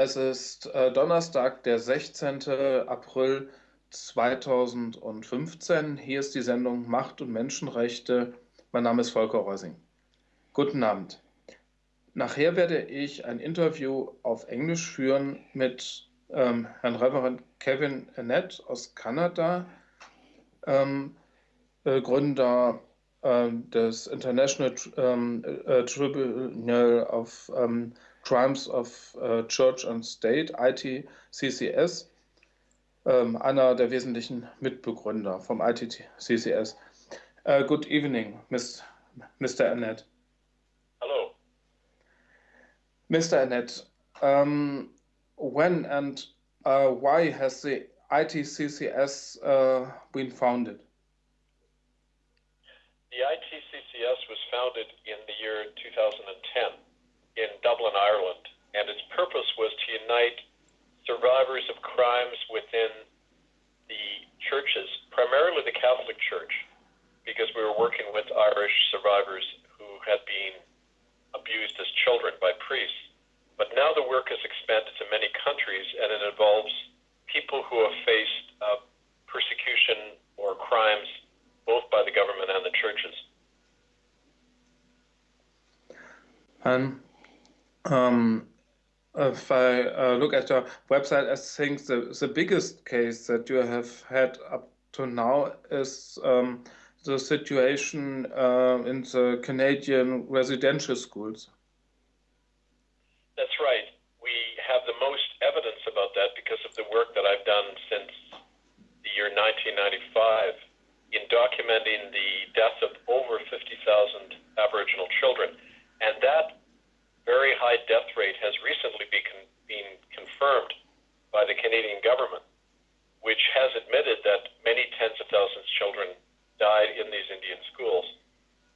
Es ist äh, Donnerstag, der 16. April 2015. Hier ist die Sendung Macht und Menschenrechte. Mein Name ist Volker Reusing. Guten Abend. Nachher werde ich ein Interview auf Englisch führen mit ähm, Herrn Reverend Kevin Annette aus Kanada, ähm, äh, Gründer äh, des International ähm, äh, Tribunal of ähm, Crimes of uh, Church and State, ITCCS, ähm, einer der wesentlichen Mitbegründer vom ITCCS. Uh, good evening, Ms. Mr. Annett. Hello. Mr. Annett, um, when and uh, why has the ITCCS uh, been founded? The ITCCS was founded in the year 2010 in Dublin, Ireland, and its purpose was to unite survivors of crimes within the churches, primarily the Catholic Church, because we were working with Irish survivors who had been abused as children by priests. But now the work has expanded to many countries, and it involves people who have faced uh, persecution or crimes both by the government and the churches. Um, um, if I uh, look at your website, I think the, the biggest case that you have had up to now is um, the situation uh, in the Canadian residential schools. That's right. We have the most evidence about that because of the work that I've done since the year 1995 in documenting the death of over 50,000 Aboriginal children. And that very high death rate has recently been, con- been confirmed by the Canadian government, which has admitted that many tens of thousands of children died in these Indian schools.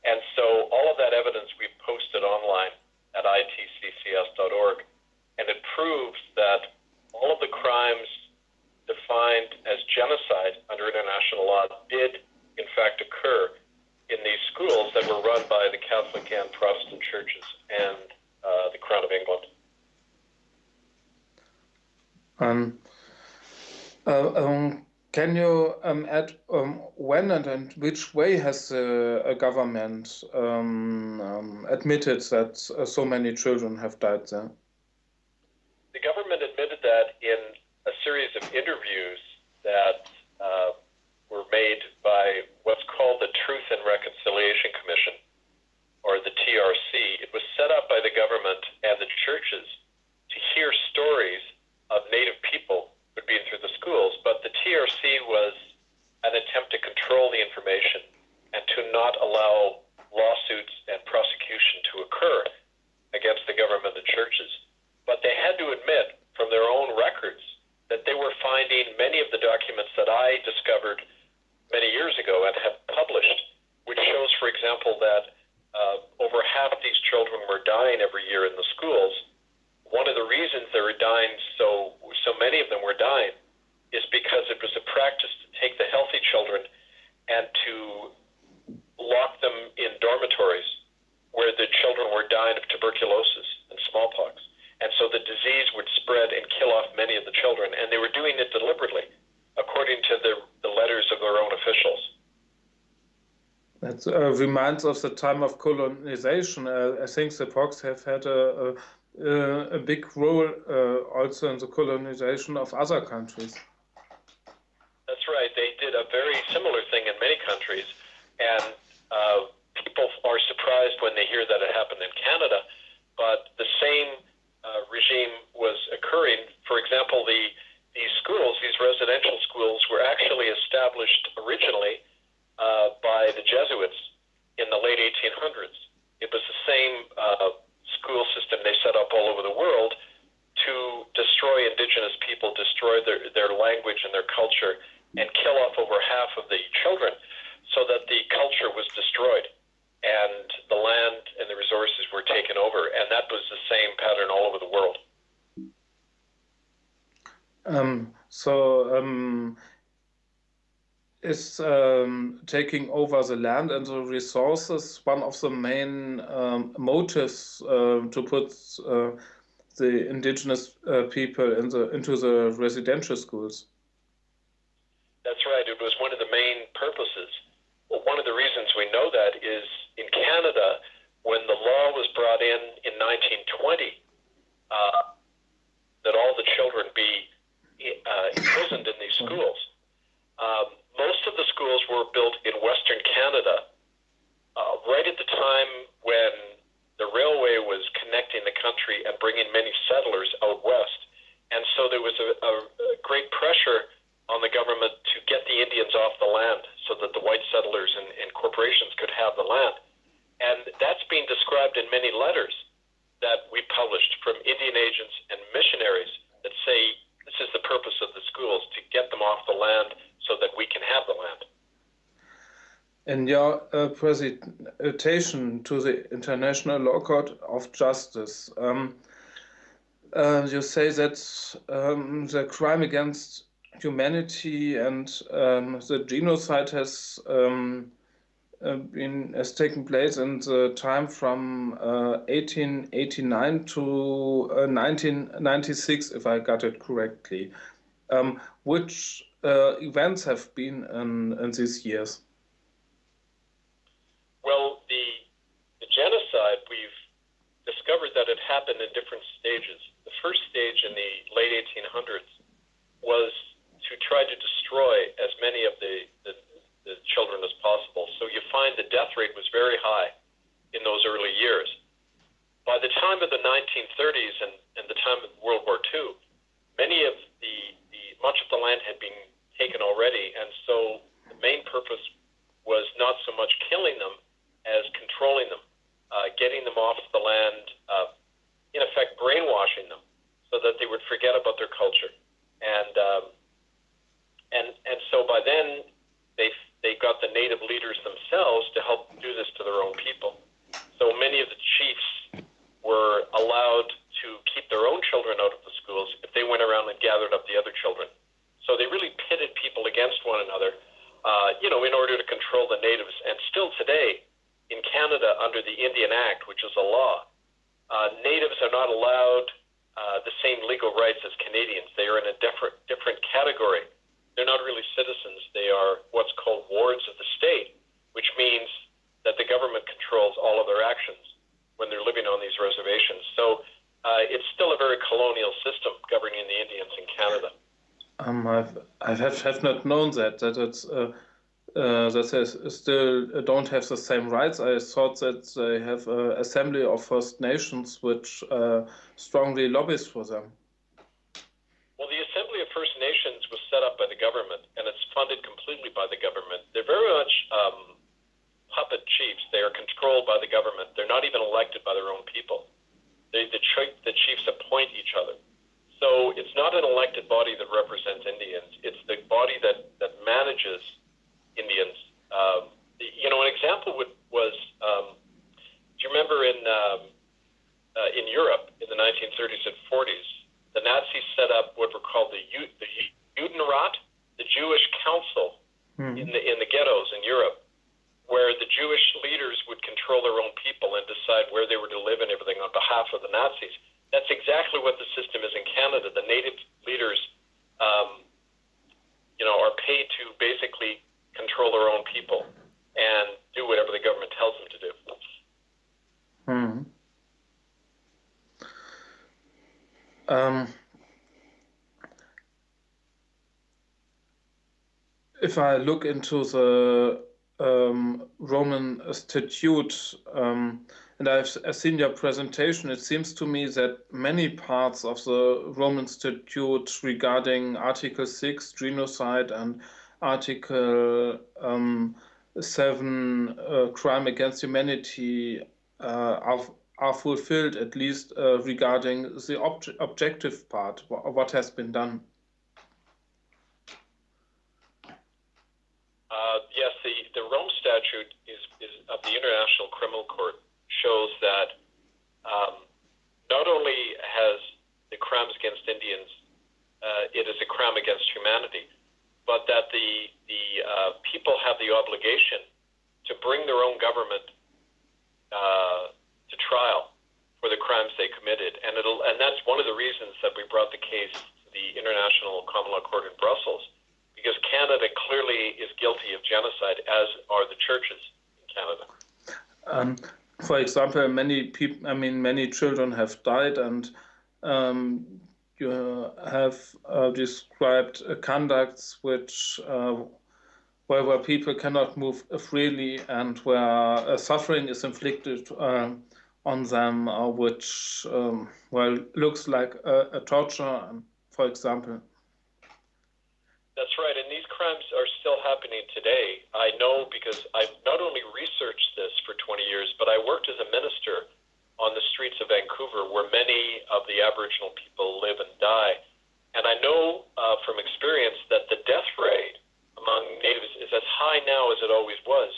And so all of that evidence we've posted online at itccs.org, and it proves that all of the crimes defined as genocide under international law did, in fact, occur in these schools that were run by the Catholic and Protestant churches. And uh, the Crown of England. Um, uh, um, can you um, add um, when and in which way has the government um, um, admitted that uh, so many children have died there? The government admitted that in a series of interviews that uh, were made by what's called the Truth and Reconciliation Commission or the TRC, it was set up by the government and the churches to hear stories of Native people who'd been through the schools, but the TRC was an attempt to control the information and to not allow lawsuits and prosecution to occur against the government and churches. But they had to admit from their own records that they were finding many of the documents that I discovered many years ago and have published, which shows, for example, that uh, over half these children were dying every year in the schools. One of the reasons they were dying, so so many of them were dying, is because it was a practice to take the healthy children and to lock them in dormitories where the children were dying of tuberculosis and smallpox. And so the disease would spread and kill off many of the children, and they were doing it deliberately, according to the, the letters of their own officials. That uh, reminds of the time of colonization. Uh, I think the Pox have had a, a, a big role uh, also in the colonization of other countries. That's right. They did a very similar thing in many countries, and uh, people are surprised when they hear that it happened in Canada. But the same uh, regime was occurring. For example, the these schools, these residential schools, were actually established originally uh, by the Jesuits in the late 1800s. It was the same uh, school system they set up all over the world to destroy indigenous people, destroy their, their language and their culture, and kill off over half of the children so that the culture was destroyed and the land and the resources were taken over. And that was the same pattern all over the world. Um, so, um, is um, taking over the land and the resources one of the main um, motives uh, to put uh, the indigenous uh, people in the, into the residential schools. That's right. It was one of the main purposes. Well, one of the reasons we know that is in Canada, when the law was brought in in 1920, uh, that all the children be uh, imprisoned in these schools. Um, most of the schools were built in Western Canada, uh, right at the time when the railway was connecting the country and bringing many settlers out west. And so there was a, a, great pressure on the government to get the Indians off the land so that the white settlers and, and corporations could have the land. And that's being described in many letters that we published from Indian agents and missionaries that say this is the purpose of the schools to get them off the land so that we can have the land. In your uh, presentation to the International Law Court of Justice, um, uh, you say that um, the crime against humanity and um, the genocide has um, uh, been has taken place in the time from 1889 uh, to 1996, uh, if I got it correctly. Um, which events have been in, in these years? Well, the, the genocide, we've discovered that it happened in different stages. The first stage in the late 1800s was to try to destroy as many of the, the the children as possible. So you find the death rate was very high in those early years. By the time of the 1930s and, and the time of World War II, many of the, the much of the land had been taken already, and so the main purpose was not so much killing them as controlling them, uh, getting them off the land, uh, in effect brainwashing them, so that they would forget about their culture. And um, and and so by then they they got the native leaders themselves to help do this to their own people. So many of the chiefs were allowed to keep their own children out of the schools if they went around and gathered up the other children. So they really pitted people against one another, uh, you know, in order to control the natives. And still today, in Canada, under the Indian Act, which is a law, uh, natives are not allowed uh, the same legal rights as Canadians. They are in a different different category they're not really citizens. They are what's called wards of the state, which means that the government controls all of their actions when they're living on these reservations. So uh, it's still a very colonial system governing the Indians in Canada. Um, I've, I have, have not known that that it's uh, uh, that they still don't have the same rights. I thought that they have an assembly of First Nations which uh, strongly lobbies for them. Well, the Assembly of First Nations was set up by the government, and it's funded completely by the government. They're very much um, puppet chiefs. They are controlled by the government. They're not even elected by their own people. They, the, the chiefs appoint each other. So it's not an elected body that represents Indians. It's the body that, that manages Indians. Um, you know, an example would, was, um, do you remember in um, uh, in Europe in the 1930s and 40s, the Nazis set up what were called the, the Judenrat, the Jewish Council mm. in the in the ghettos in Europe, where the Jewish leaders would control their own people and decide where they were to live and everything on behalf of the Nazis. That's exactly what the system is in Canada. The native leaders, um, you know, are paid to basically control their own people and do whatever the government tells them to do. Hmm. Um, if I look into the um, Roman statute, um, and I've, I've, seen your presentation, it seems to me that many parts of the Rome statute regarding Article 6, genocide, and Article um, 7, uh, crime against humanity, uh, are are fulfilled, at least uh, regarding the ob objective part, what has been done? Uh, yes, the, the Rome Statute is, is of the International Criminal Court shows that um, not only has the crimes against Indians, uh, it is a crime against humanity, but that the, the uh, people have the obligation to bring their own government uh, to trial for the crimes they committed. And it'll and that's one of the reasons that we brought the case to the International Common Law Court in Brussels, because Canada clearly is guilty of genocide, as are the churches in Canada. Um, for example, many people, I mean, many children have died, and um, you have uh, described uh, conducts which uh, where, where people cannot move freely and where uh, suffering is inflicted uh, on them, uh, which um, well looks like a, a, torture, for example. That's right, and these crimes are still happening today. I know because I've not only researched this for 20 years, but I worked as a minister on the streets of Vancouver, where many of the Aboriginal people live and die. And I know uh, from experience that the death rate among natives is as high now as it always was,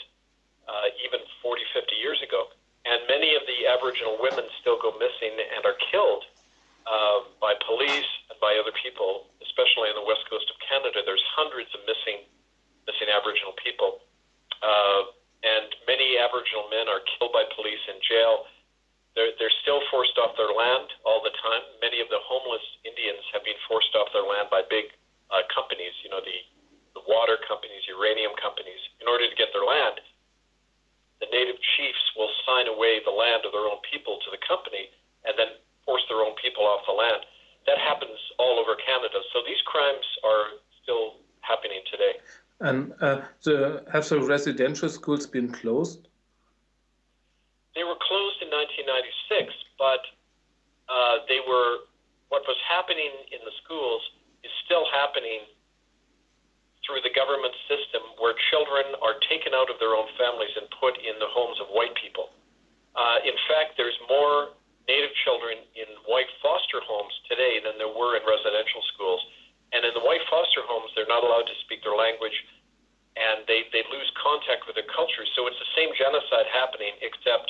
uh, even 40, 50 years ago. And many of the Aboriginal women still go missing and are killed uh, by police and by other people, especially on the west coast of Canada. There's hundreds of missing missing Aboriginal people, uh, and many Aboriginal men are killed by police in jail. They're, they're still forced off their land all the time. Many of the homeless Indians have been forced off their land by big uh, companies, you know, the the water companies, uranium companies, in order to get their land, the native chiefs will sign away the land of their own people to the company and then force their own people off the land. That happens all over Canada. So these crimes are still happening today. And uh, the, have the residential schools been closed? They were closed in 1996, but uh, they were what was happening in the schools is still happening through the government system where children are taken out of their own families and put in the homes of white people. Uh, in fact, there's more Native children in white foster homes today than there were in residential schools. And in the white foster homes, they're not allowed to speak their language and they, they lose contact with their culture. So it's the same genocide happening, except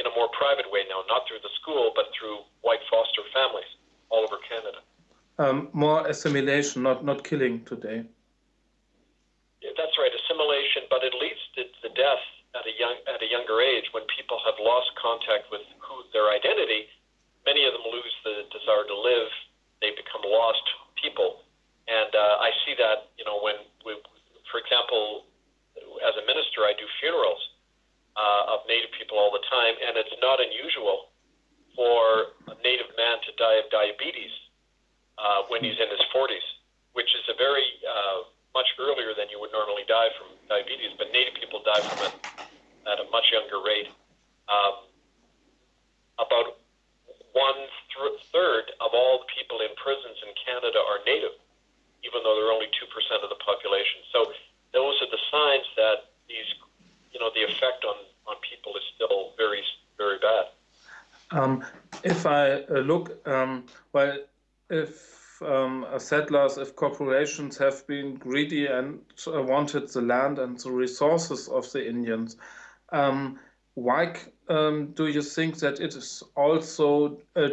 in a more private way now, not through the school, but through white foster families all over Canada. Um, more assimilation, not, not killing today Yeah, that's right, assimilation, but it leads to, to death at a young at a younger age when people have lost contact with who their identity. Many of them lose the desire to live. They become lost people, and uh, I see that you know when, we, for example, as a minister, I do funerals uh, of Native people all the time, and it's not unusual for a Native man to die of diabetes uh, when he's in his 40s, which is a very uh, much earlier than you would normally die from diabetes, but Native people die from it at a much younger rate. Um, about one th- third of all the people in prisons in Canada are Native, even though they're only 2% of the population. So those are the signs that these, you know, the effect on, on people is still very, very bad. Um, if I uh, look, um, well, if um, settlers, if corporations have been greedy and uh, wanted the land and the resources of the Indians, um, why um, do you think that it is also uh,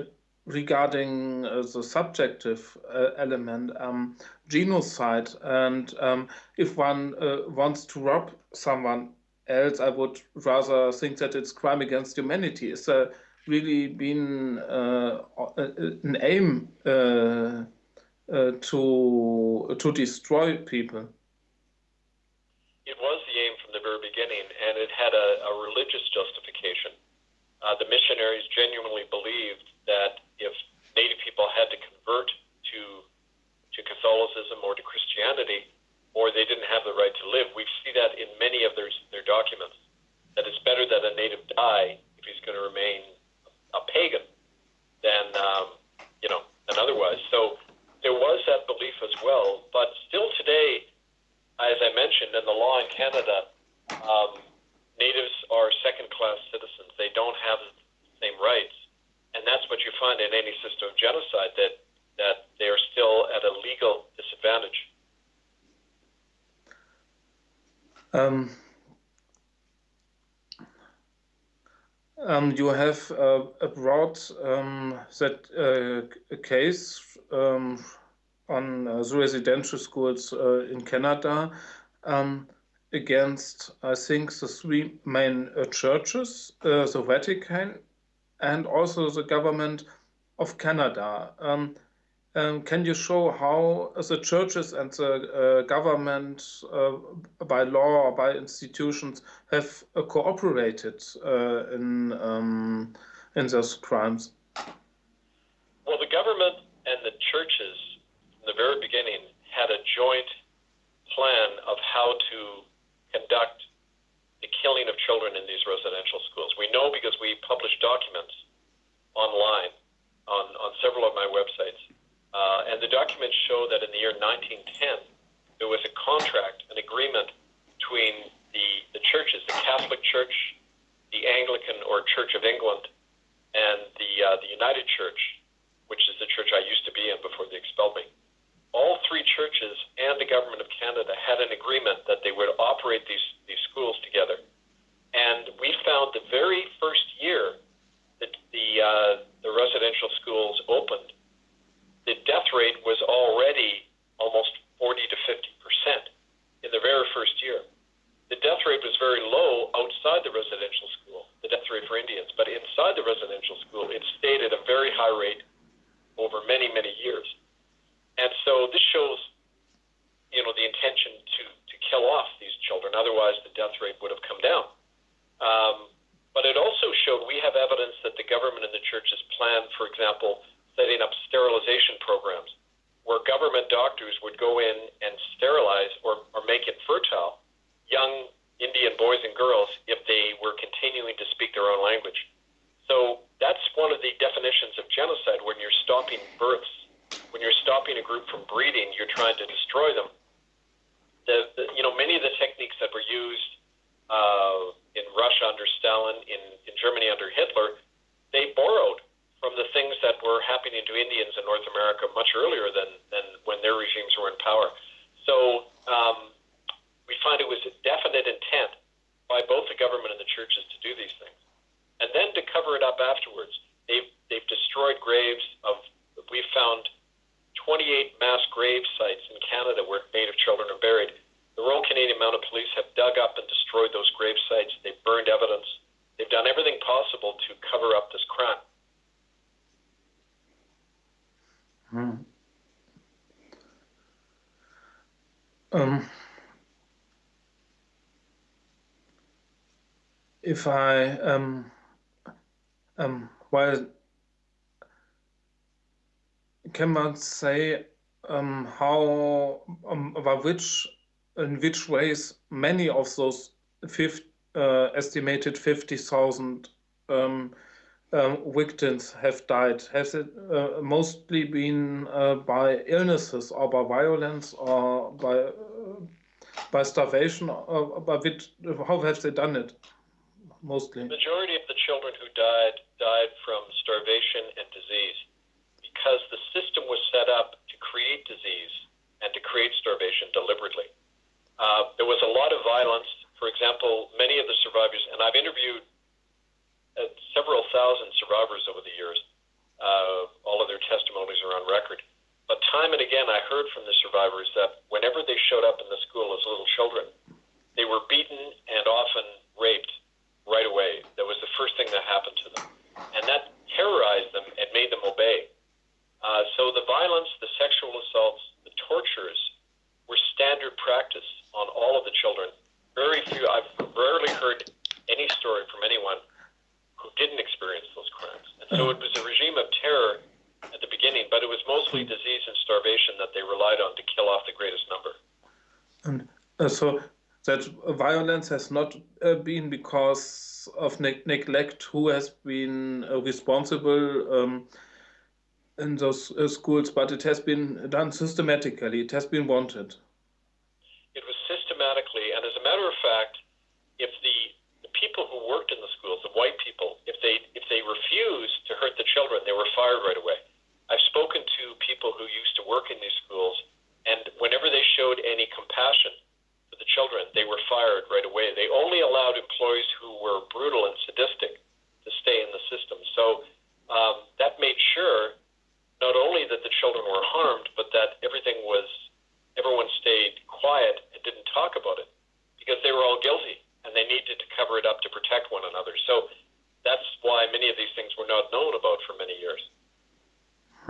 regarding uh, the subjective uh, element, um, genocide? And um, if one uh, wants to rob someone else, I would rather think that it's crime against humanity. Is there really been uh, an aim uh, uh, to to destroy people. It was the aim from the very beginning, and it had a, a religious justification. Uh, the missionaries genuinely believed that if Native people had to convert to to Catholicism or to Christianity, or they didn't have the right to live, we see that in many of their their documents. That it's better that a native die if he's going to remain a pagan than um, you know than otherwise. So there was that belief as well. But still today, as I mentioned, in the law in Canada, um, natives are second-class citizens. They don't have the same rights, and that's what you find in any system of genocide that that they are still at a legal disadvantage. Um, um, you have uh, brought um, that uh, case um, on uh, residential schools uh, in Canada um, against, I think, the three main uh, churches, the Vatican, and also the government of Canada. Um, um, can you show how the churches and the uh, government, uh, by law or by institutions, have uh, cooperated uh, in um, in those crimes? Well, the government and the churches, in the very beginning, had a joint plan of how to conduct the killing of children in these residential schools. We know because we publish documents online on, on several of my websites. Uh, and the documents show that in the year 1910, there was a contract, an agreement between the, the churches, the Catholic Church, the Anglican or Church of England, and the, uh, the United Church, which is the church I used to be in before they expelled me. All three churches and the government of Canada had an agreement that they would operate these, these schools together. And we found the very first year that the, uh, the residential schools opened, the death rate was already almost 40 to 50 percent in the very first year. The death rate was very low outside the residential school, the death rate for Indians, but inside the residential school, it stayed at a very high rate over many, many years. And so this shows, you know, the intention to, to kill off these children. Otherwise, the death rate would have come down. Um, but it also showed we have evidence that the government and the churches planned, for example, setting up sterilization programs where government doctors would go in and sterilize or, or make infertile young Indian boys and girls if they were continuing to speak their own language. So that's one of the definitions of genocide when you're stopping births, when you're stopping a group from breeding, you're trying to destroy them. The, the you know many of the techniques that were used uh, in Russia under Stalin, in, in Germany under Hitler, they borrowed from the things that were happening to Indians in North America much earlier than, than when their regimes were in power. So um, we find it was a definite intent by both the government and the churches to do these things. And then to cover it up afterwards, they've, they've destroyed graves of, we found 28 mass grave sites in Canada where Native children are buried. The Royal Canadian Mounted Police have dug up and destroyed those grave sites. They've burned evidence. They've done everything possible to cover up this crime. Hmm. Um, if I um, um, well, can man say um, how um, about which in which ways many of those 50, uh, estimated fifty thousand um, um, victims have died? Has it uh, mostly been uh, by illnesses or by violence or by uh, by starvation? Or by which, how have they done it? mostly? The majority of the children who died died from starvation and disease because the system was set up to create disease and to create starvation deliberately. Uh, there was a lot of violence. For example, many of the survivors, and I've interviewed uh, several thousand survivors over the years. Uh, all of their testimonies are on record. But time and again, I heard from the survivors that whenever they showed up in the school as little children, they were beaten and often raped right away. That was the first thing that happened to them. And that terrorized them and made them obey. Uh, so the violence, the sexual assaults, the tortures were standard practice on all of the children. Very few, I've rarely heard any story from anyone who didn't experience those crimes. And so it was a regime of terror at the beginning, but it was mostly disease and starvation that they relied on to kill off the greatest number. And uh, so that violence has not uh, been because of ne neglect who has been uh, responsible um, in those uh, schools, but it has been done systematically. It has been wanted. It was systematically, and as a matter of fact, if the, the people who worked in the schools, the white people, if they if they refused to hurt the children, they were fired right away. I've spoken to people who used to work in these schools, and whenever they showed any compassion for the children, they were fired right away. They only allowed employees who were brutal and sadistic to stay in the system. So um, that made sure not only that the children were harmed, but that everything was, everyone stayed quiet and didn't talk about it because they were all guilty and they needed to cover it up to protect one another. So that's why many of these things were not known about for many years.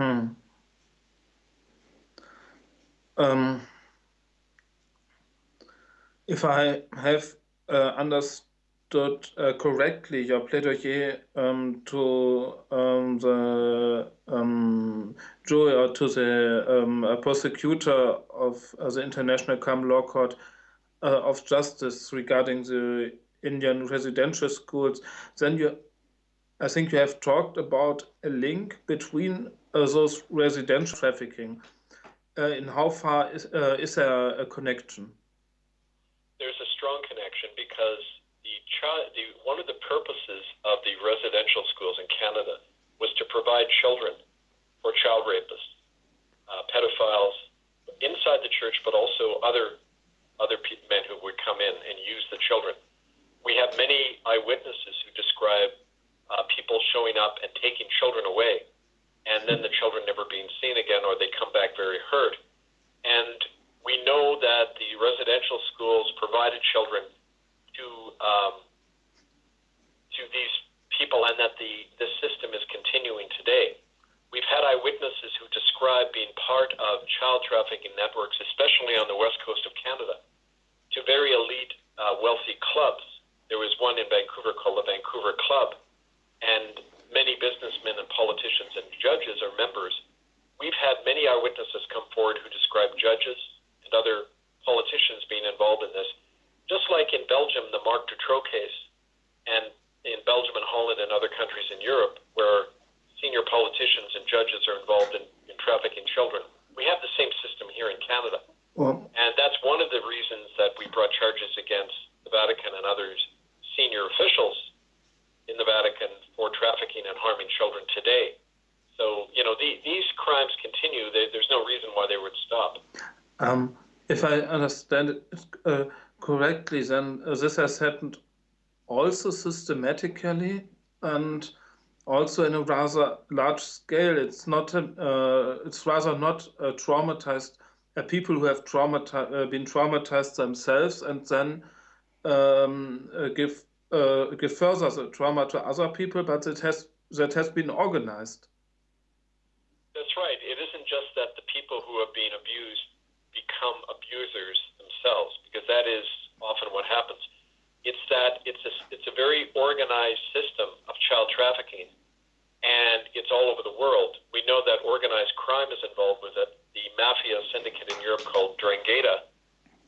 Hmm. Um, if I have uh, understood uh, correctly your plaidoyer um, to um, the um, jury or to the um, prosecutor of uh, the International Common Law Court uh, of Justice regarding the Indian residential schools, then you, I think you have talked about a link between uh, those residential trafficking. Uh, in how far is, uh, is there a connection? There's a strong connection because child, the one of the purposes of the residential schools in Canada was to provide children for child rapists, uh, pedophiles inside the church, but also other other men who would come in and use the children. We have many eyewitnesses who describe uh, people showing up and taking children away, and then the children never being seen again, or they come back very hurt. And we know that the residential schools provided children to um, to these people, and that the this system is continuing today. We've had eyewitnesses who describe being part of child trafficking networks, especially on the west coast of Canada to very elite, uh, wealthy clubs. There was one in Vancouver called the Vancouver Club, and many businessmen and politicians and judges are members. We've had many eyewitnesses come forward who describe judges and other politicians being involved in this. Just like in Belgium, the Marc Dutroux case, and in Belgium and Holland and other countries in Europe, where senior politicians and judges are involved in, in trafficking children. We have the same system here in Canada. Well, and that's one of the reasons that we brought charges against the Vatican and others, senior officials in the Vatican, for trafficking and harming children today. So, you know, the, these crimes continue. They, there's no reason why they would stop. Um, if I understand it uh, correctly, then uh, this has happened also systematically and also in a rather large scale. It's not, uh, it's rather not traumatized uh, people who have traumati- uh, been traumatized themselves and then um, uh, give uh, give further the trauma to other people, but it has that has been organized. That's right. It isn't just that the people who are being abused become abusers themselves, because that is often what happens. It's that it's a, it's a very organized system of child trafficking, and it's all over the world. We know that organized crime is involved with it the mafia syndicate in Europe called 'Ndrangheta.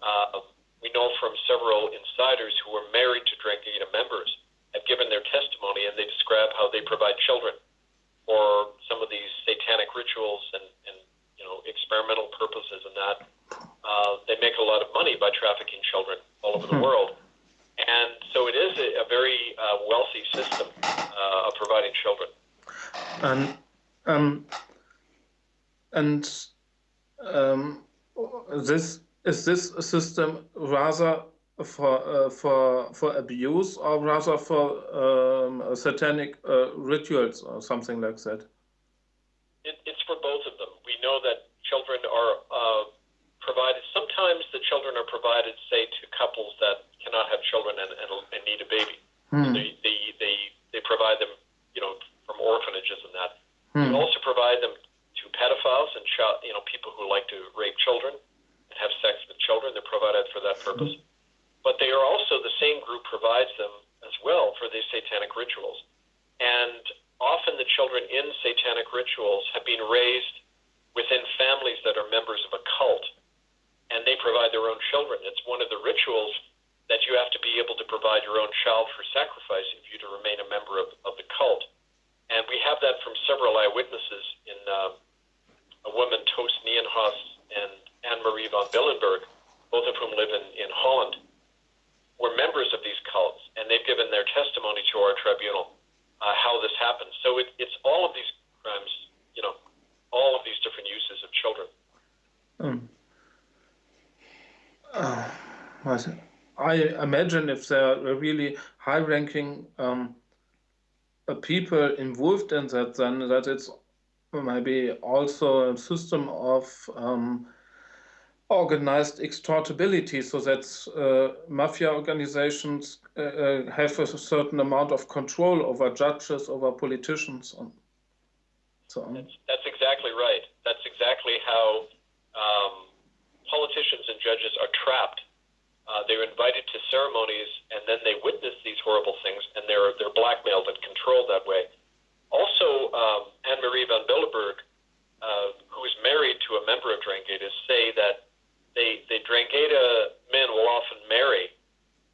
Uh, we know from several insiders who were married to 'Ndrangheta members have given their testimony, and they describe how they provide children for some of these satanic rituals and, and you know experimental purposes, and that uh, they make a lot of money by trafficking children all over the hmm. world. And so it is a, a very uh, wealthy system uh, of providing children. And um, and um, this is this a system rather for uh, for for abuse or rather for um, satanic uh, rituals or something like that? It, it's for both of them. We know that children are uh, provided. Sometimes the children are provided, say, to couples that cannot have children and, and, and need a baby. Hmm. They, they, they, they provide them, you know, from orphanages and that. Hmm. We also provide them to pedophiles and child, you know people who like to rape children and have sex with children. They're provided for that purpose. But they are also the same group provides them as well for these satanic rituals. And often the children in satanic rituals have been raised within families that are members of a cult, and they provide their own children. It's one of the rituals that you have to be able to provide your own child for sacrifice if you to remain a member of, of the cult. And we have that from several eyewitnesses in uh, a woman, Toos Nijenhuis, and Anne Marie van Blijenburgh, both of whom live in, in Holland, were members of these cults, and they've given their testimony to our tribunal uh, how this happened. So it, it's all of these crimes, you know, all of these different uses of children. Um, uh, I imagine if there are really high-ranking um, uh, people involved in that, then that it's maybe also a system of um, organized extortability so that uh, mafia organizations uh, uh, have a certain amount of control over judges, over politicians, and so on. That's, that's exactly right. That's exactly how um, politicians and judges are trapped. Uh, they're invited to ceremonies, and then they witness these horrible things, and they're they're blackmailed and controlled that way. Also, um, Anne Marie van Blijenburgh, uh, who is married to a member of 'Ndrangheta, say that they the 'Ndrangheta men will often marry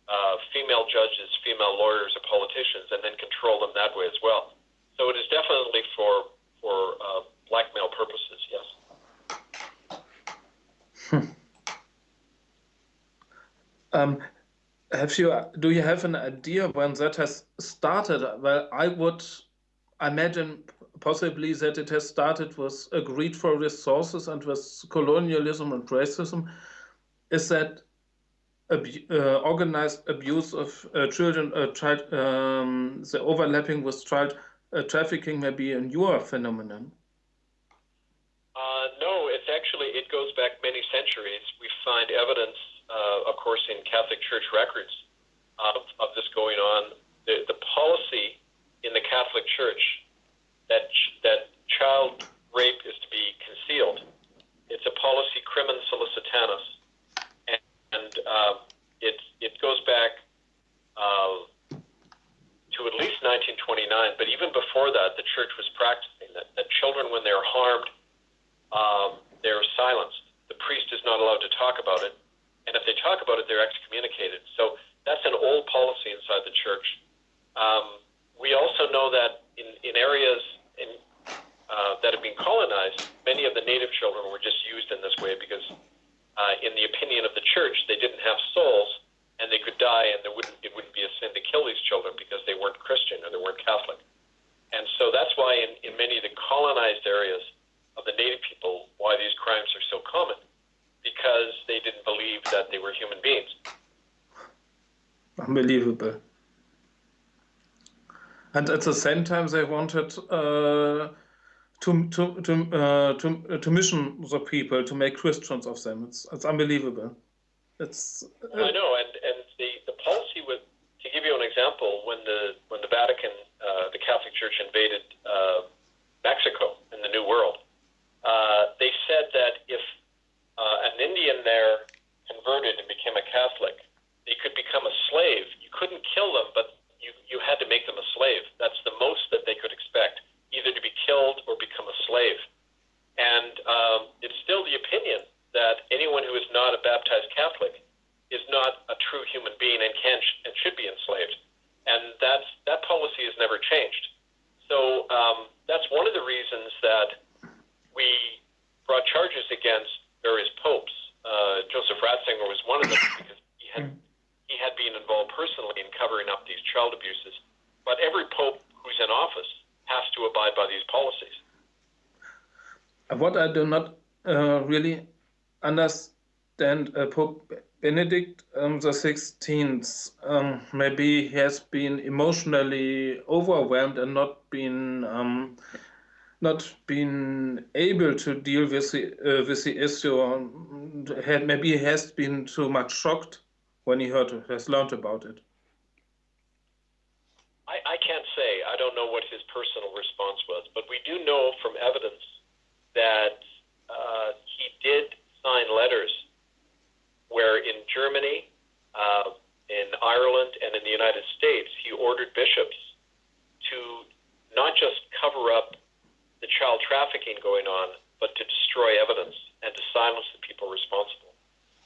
uh, female judges, female lawyers, or politicians, and then control them that way as well. So it is definitely for for uh, blackmail purposes. Yes. Um, have you do you have an idea when that has started? Well, I would imagine possibly that it has started with a greed for resources and with colonialism and racism. Is that uh, organized abuse of uh, children, uh, child, um, the overlapping with child uh, trafficking may be a newer phenomenon? Uh, no, it's actually it goes back many centuries. We find evidence uh, of course, in Catholic Church records of, of this going on. The, the policy in the Catholic Church that that child rape is to be concealed. It's a policy crimen sollicitationis, and, and uh, it it goes back uh, to at least 1929. But even before that, the Church was practicing that, that children, when they're harmed, um, they're silenced. The priest is not allowed to talk about it and if they talk about it, they're excommunicated. So that's an old policy inside the church. Um, we also know that in, in areas in, uh, that have been colonized, many of the native children were just used in this way because, uh, in the opinion of the church, they didn't have souls and they could die, and there wouldn't it wouldn't be a sin to kill these children because they weren't Christian or they weren't Catholic. And so that's why in, in many of the colonized areas of the native people, why these crimes are so common because they didn't believe that they were human beings. Unbelievable. And at the same time, they wanted uh, to to to uh, to to mission the people to make Christians of them. It's it's unbelievable. It's. Uh, I know, and and the the policy with to give you an example, when the when the Vatican, uh, the Catholic Church invaded uh, Mexico in the New World, uh, they said that if uh, an Indian there converted and became a Catholic, they could become a slave. You couldn't kill them, but you, you had to make them a slave. That's the most that they could expect, either to be killed or become a slave. And um, it's still the opinion that anyone who is not a baptized Catholic is not a true human being and can and should be enslaved. And that's that policy has never changed. So um, that's one of the reasons that we brought charges against various popes. Uh, Joseph Ratzinger was one of them because he had he had been involved personally in covering up these child abuses. But every pope who's in office has to abide by these policies. What I do not uh, really understand, uh, Pope Benedict um, the Sixteenth, um, maybe he has been emotionally overwhelmed and not been um, not been able to deal with the uh, with the issue. Um, had, maybe has been too much shocked when he heard has learned about it. I, I can't say. I don't know what his personal response was, but we do know from evidence that uh, he did sign letters where in Germany, uh, in Ireland, and in the United States, he ordered bishops to not just cover up the child trafficking going on, but to destroy evidence and to silence the people responsible.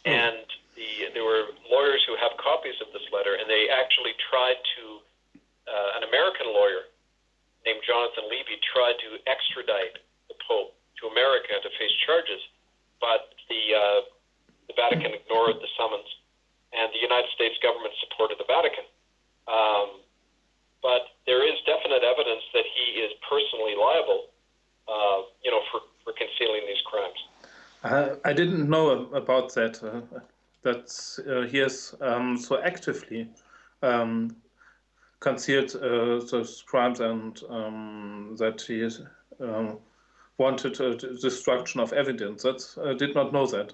Mm. And the, there were lawyers who have copies of this letter, and they actually tried to, uh, an American lawyer named Jonathan Levy tried to extradite the Pope to America to face charges, but the, uh, the Vatican ignored the summons, and the United States government supported the Vatican. Um, but there is definite evidence that he is personally liable uh, you know, for, for concealing these crimes. Uh, I didn't know about that. Uh, that uh, he has um, so actively um, concealed uh, those crimes and um, that he is, um, wanted destruction of evidence. That I did not know that.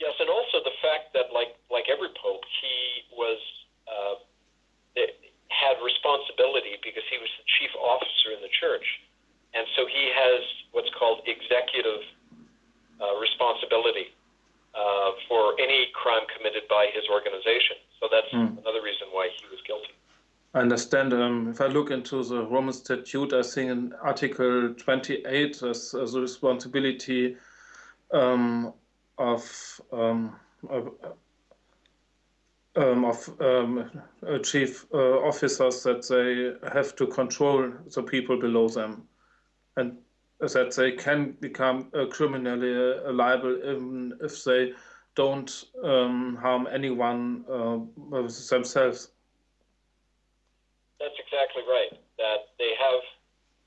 Yes, and also the fact that, like like every pope, he was uh, had responsibility because he was the chief officer in the church, and so he has what's called executive uh, responsibility uh, for any crime committed by his organization. So that's mm. another reason why he was guilty. I understand. Um, if I look into the Roman Statute, I think in Article 28, there's, the responsibility um, of, um, of, um, of um, chief uh, officers that they have to control the people below them, and that they can become uh, criminally uh, liable even if they don't um, harm anyone uh, themselves. That's exactly right. That they have,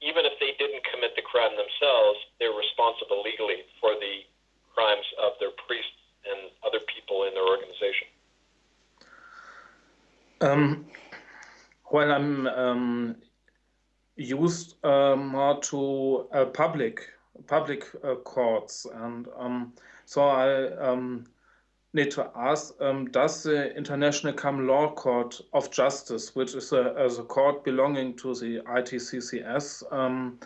even if they didn't commit the crime themselves, they're responsible legally for the crimes of their priests and other people in their organization. Um, when I'm um, used uh, more to uh, public public uh, courts, and um, so I um, need to ask, um, does the International Common Law Court of Justice, which is a, a court belonging to the ITCCS, um,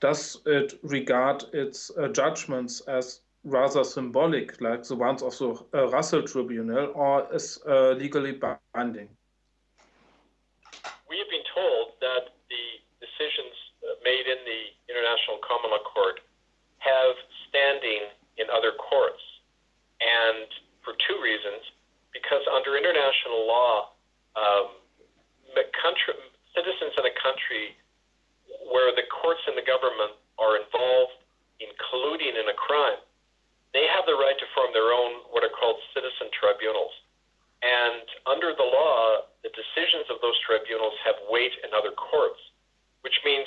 does it regard its uh, judgments as rather symbolic, like the ones of the uh, Russell Tribunal, or is uh, legally binding? We have been told that the decisions uh, made in the International Common Law Court have standing in other courts. And for two reasons. Because under international law, um, country, citizens in a country where the courts and the government are involved in colluding in a crime, they have the right to form their own what are called citizen tribunals. And under the law, the decisions of those tribunals have weight in other courts, which means,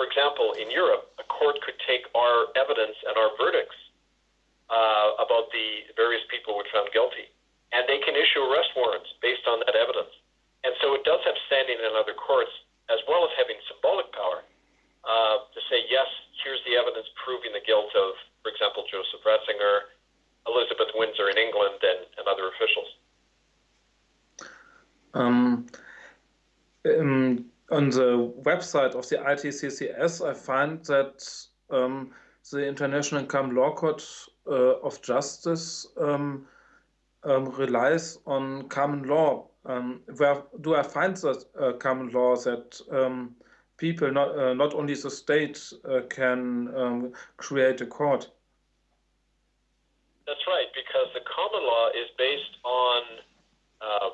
for example, in Europe, a court could take our evidence and our verdicts uh, about the various people who were found guilty. And they can issue arrest warrants based on that evidence. And so it does have standing in other courts, as well as having symbolic power uh, to say, yes, here's the evidence proving the guilt of, for example, Joseph Ratzinger, Elizabeth Windsor in England, and, and other officials. Um, um, on the website of the ITCCS, I find that um, the International Common Law Court uh, of Justice um, um, relies on common law. Um, where do I find that uh, common law that um, people, not uh, not only the state, uh, can um, create a court? That's right, because the common law is based on uh,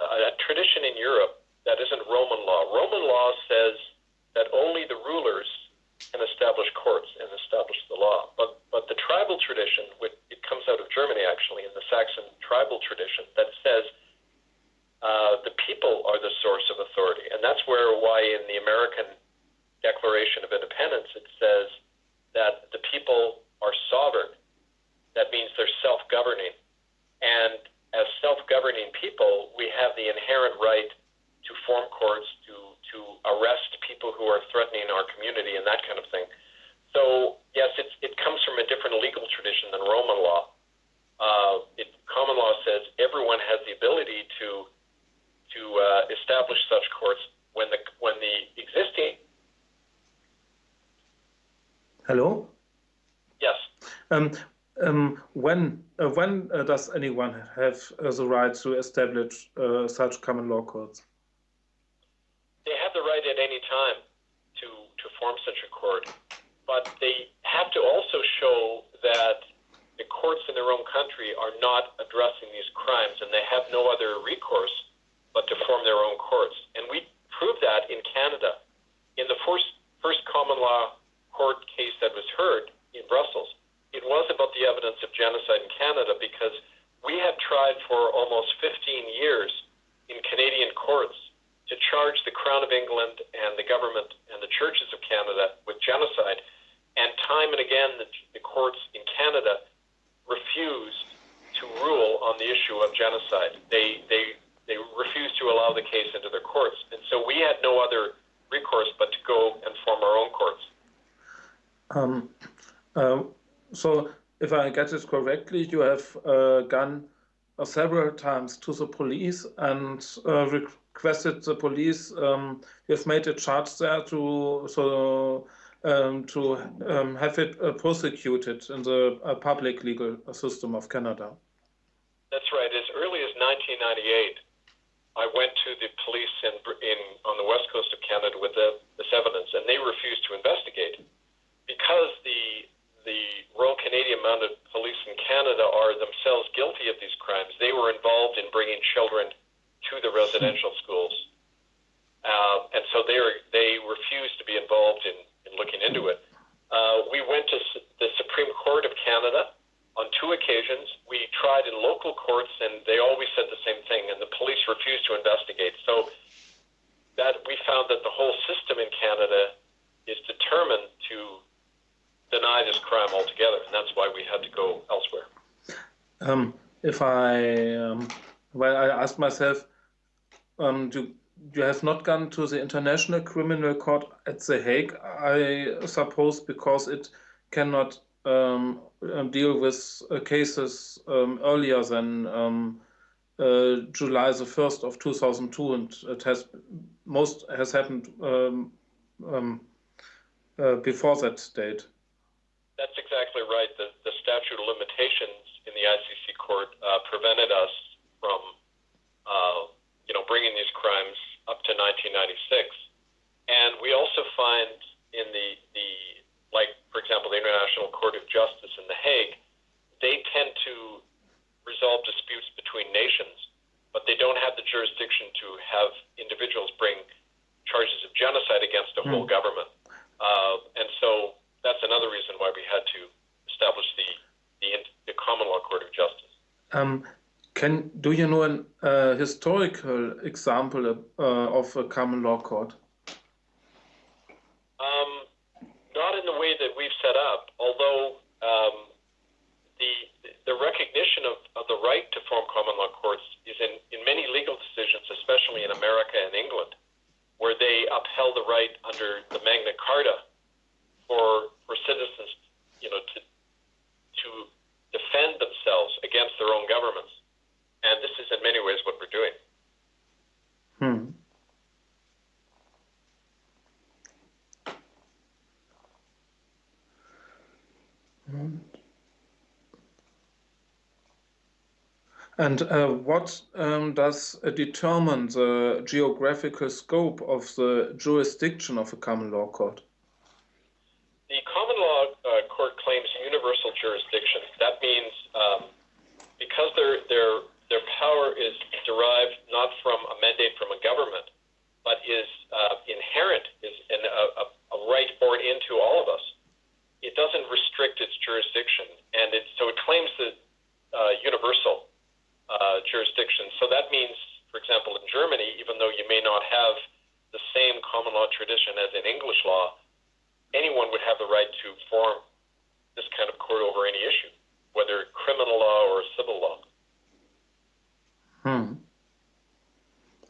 a tradition in Europe that isn't Roman law. Roman law says that only the rulers can establish courts and establish the law. But but the tribal tradition, which it comes out of Germany actually, in the Saxon tribal tradition, that says uh, the people are the source of authority, and that's where why in the American Declaration of Independence it says that the people are sovereign. That means they're self-governing, and as self-governing people, we have the inherent right to form courts, to to arrest people who are threatening our community and that kind of thing. So yes, it's, it comes from a different legal tradition than Roman law. Uh, it, common law says everyone has the ability to to uh, establish such courts when the when the existing. Hello. Yes. Um, um, when uh, when uh, does anyone have uh, the right to establish uh, such common law courts? Have the right at any time to, to form such a court, but they have to also show that the courts in their own country are not addressing these crimes and they have no other recourse but to form their own courts. And we proved that in Canada. In the first, first common law court case that was heard in Brussels, it was about the evidence of genocide in Canada because we had tried for almost 15 years in Canadian courts to charge the Crown of England and the government and the churches of Canada with genocide. And time and again, the, the courts in Canada refused to rule on the issue of genocide. They, they, they refused to allow the case into their courts. And so we had no other recourse but to go and form our own courts. Um, uh, so, if I get this correctly, you have uh, gone uh, several times to the police and uh, requested the police. Um, have made a charge there to so um, to um, have it uh, prosecuted in the uh, public legal system of Canada. That's right. As early as 1998, I went to the police in, in on the west coast of Canada with the, this evidence, and they refused to investigate because the the Royal Canadian Mounted Police in Canada are themselves guilty of these crimes. They were involved in bringing children to the residential schools, uh, and so they are, they refused to be involved in in looking into it. Uh, we went to the Supreme Court of Canada on two occasions. We tried in local courts, and they always said the same thing, and the police refused to investigate. So that we found that the whole system in Canada is determined to deny this crime altogether, and that's why we had to go elsewhere. Um, if I, um, well, I asked myself, um, do you have not gone to the International Criminal Court at The Hague, I suppose, because it cannot um, um deal with uh, cases um, earlier than um, uh, July the 1st of 2002, and it has most has happened um, um, uh, before that date. That's exactly right. The, the statute of limitations in the ICC court uh, prevented us from, uh, you know, bringing these crimes up to 1996. And we also find in the, the like, for example, the International Court of Justice in The Hague, they tend to resolve disputes between nations, but they don't have the jurisdiction to have individuals bring charges of genocide against a mm. whole government. Uh, and so that's another reason why we had to establish the, the, the Common Law Court of Justice. Um, can do you know an uh, historical example uh, of a common law court? Um, not in the way that we've set up, although um, the the recognition of, of the right to form common law courts is in, in many legal decisions, especially in America and England, where they upheld the right under the Magna Carta for for citizens, you know, to to defend themselves against their own governments. And this is in many ways what we're doing. Hmm. And uh, what um, does uh, determine the geographical scope of the jurisdiction of a common law court? The common law uh, court claims universal jurisdiction. That means um, because they're, they're their power is derived not from a mandate from a government, but is uh, inherent, is an, a, a right born into all of us. It doesn't restrict its jurisdiction, and it, so it claims the uh, universal uh, jurisdiction. So that means, for example, in Germany, even though you may not have the same common law tradition as in English law, anyone would have the right to form this kind of court over any issue, whether criminal law or civil law. Hmm.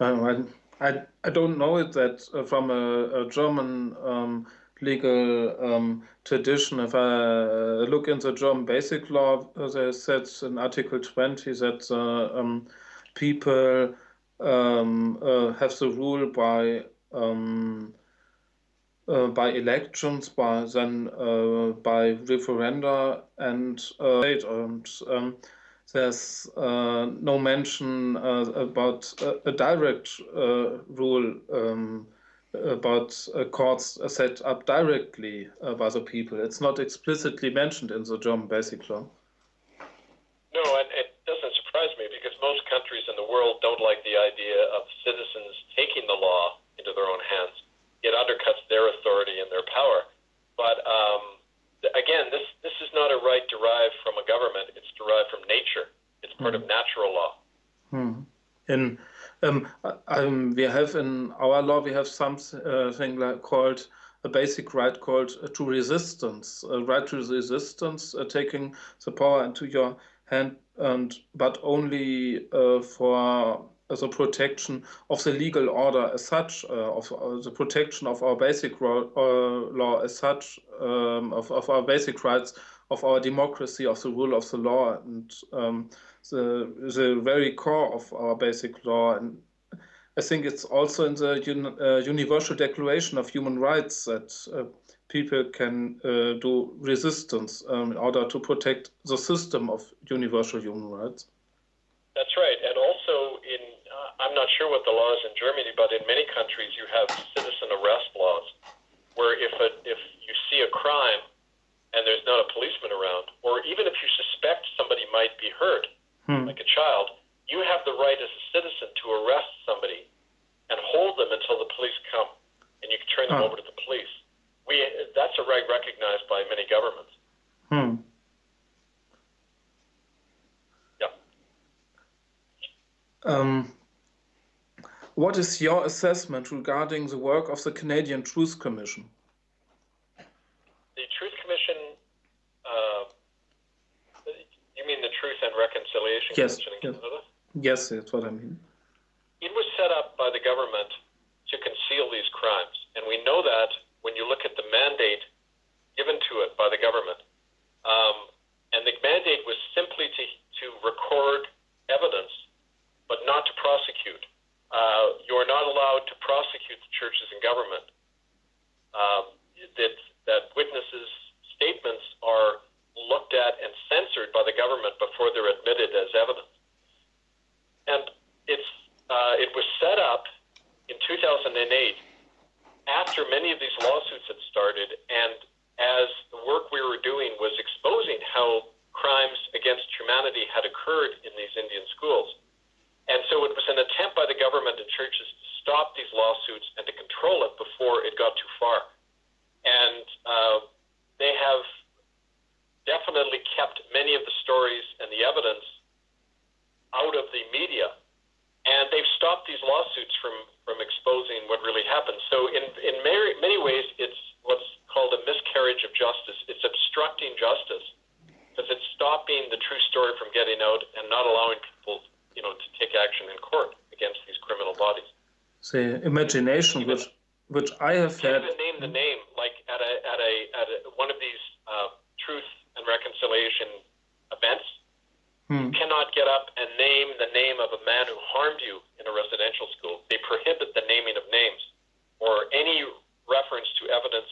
I, I, I don't know it that uh, from a, a German um, legal um, tradition. If I uh, look in the German basic law, uh, they said in Article 20 that uh, um, people um, uh, have the rule by um, uh, by elections, by then by referenda and and um, there's uh, no mention uh, about a direct uh, rule um, about courts set up directly by the people. It's not explicitly mentioned in the German Basic Law. No, and it doesn't surprise me because most countries in the world don't like the idea of citizens taking the law into their own hands. It undercuts their authority and their power. But um, again, this this is not a right derived from a government. It's derived from nature. It's part mm. of natural law. Hmm. In um, um, we have in our law we have something uh, like called a basic right called to resistance, a right to resistance, uh, taking the power into your hand, and but only uh, for the protection of the legal order as such, uh, of uh, the protection of our basic uh, law as such, um, of, of, our basic rights of our democracy, of the rule of the law, and um, the the very core of our basic law. And I think it's also in the un, Universal Declaration of Human Rights that people can uh, do resistance um, in order to protect the system of universal human rights. That's right, and also in uh, I'm not sure what the law is in Germany, but in many countries you have citizen arrest laws, where if a, if you see a crime and there's not a policeman around, or even if you suspect somebody might be hurt, hmm. like a child, you have the right as a citizen to arrest somebody and hold them until the police come, and you can turn them over to the police. We that's a right recognized by many governments. Hmm. Yeah. Um, what is your assessment regarding the work of the Canadian Truth Commission? The Truth Commission you mean the Truth and Reconciliation yes, Commission in yes. Canada? Yes, that's what I mean. It was set up by the government to conceal these crimes, and we know that when you look at the mandate given to it by the government. Um, and the mandate was simply to, to record evidence, but not to prosecute. Uh, you are not allowed to prosecute the churches and government. Uh, that, that witnesses' statements are looked at and censored by the government before they're admitted as evidence. And it's, uh, it was set up in 2008 after many of these lawsuits had started and as the work we were doing was exposing how crimes against humanity had occurred in these Indian schools. And so it was an attempt by the government and churches to stop these lawsuits and to control it before it got too far. And uh, they have definitely kept many of the stories and the evidence out of the media. And they've stopped these lawsuits from, from exposing what really happened. So, in, in many, many ways, it's what's called a miscarriage of justice. It's obstructing justice because it's stopping the true story from getting out and not allowing people, you know, to take action in court against these criminal bodies. The imagination, which which I have had. Even name the name, like at a at a at a, one of these uh, truth and reconciliation events. Hmm. You cannot get up and name the name of a man who harmed you in a residential school. They prohibit the naming of names or any reference to evidence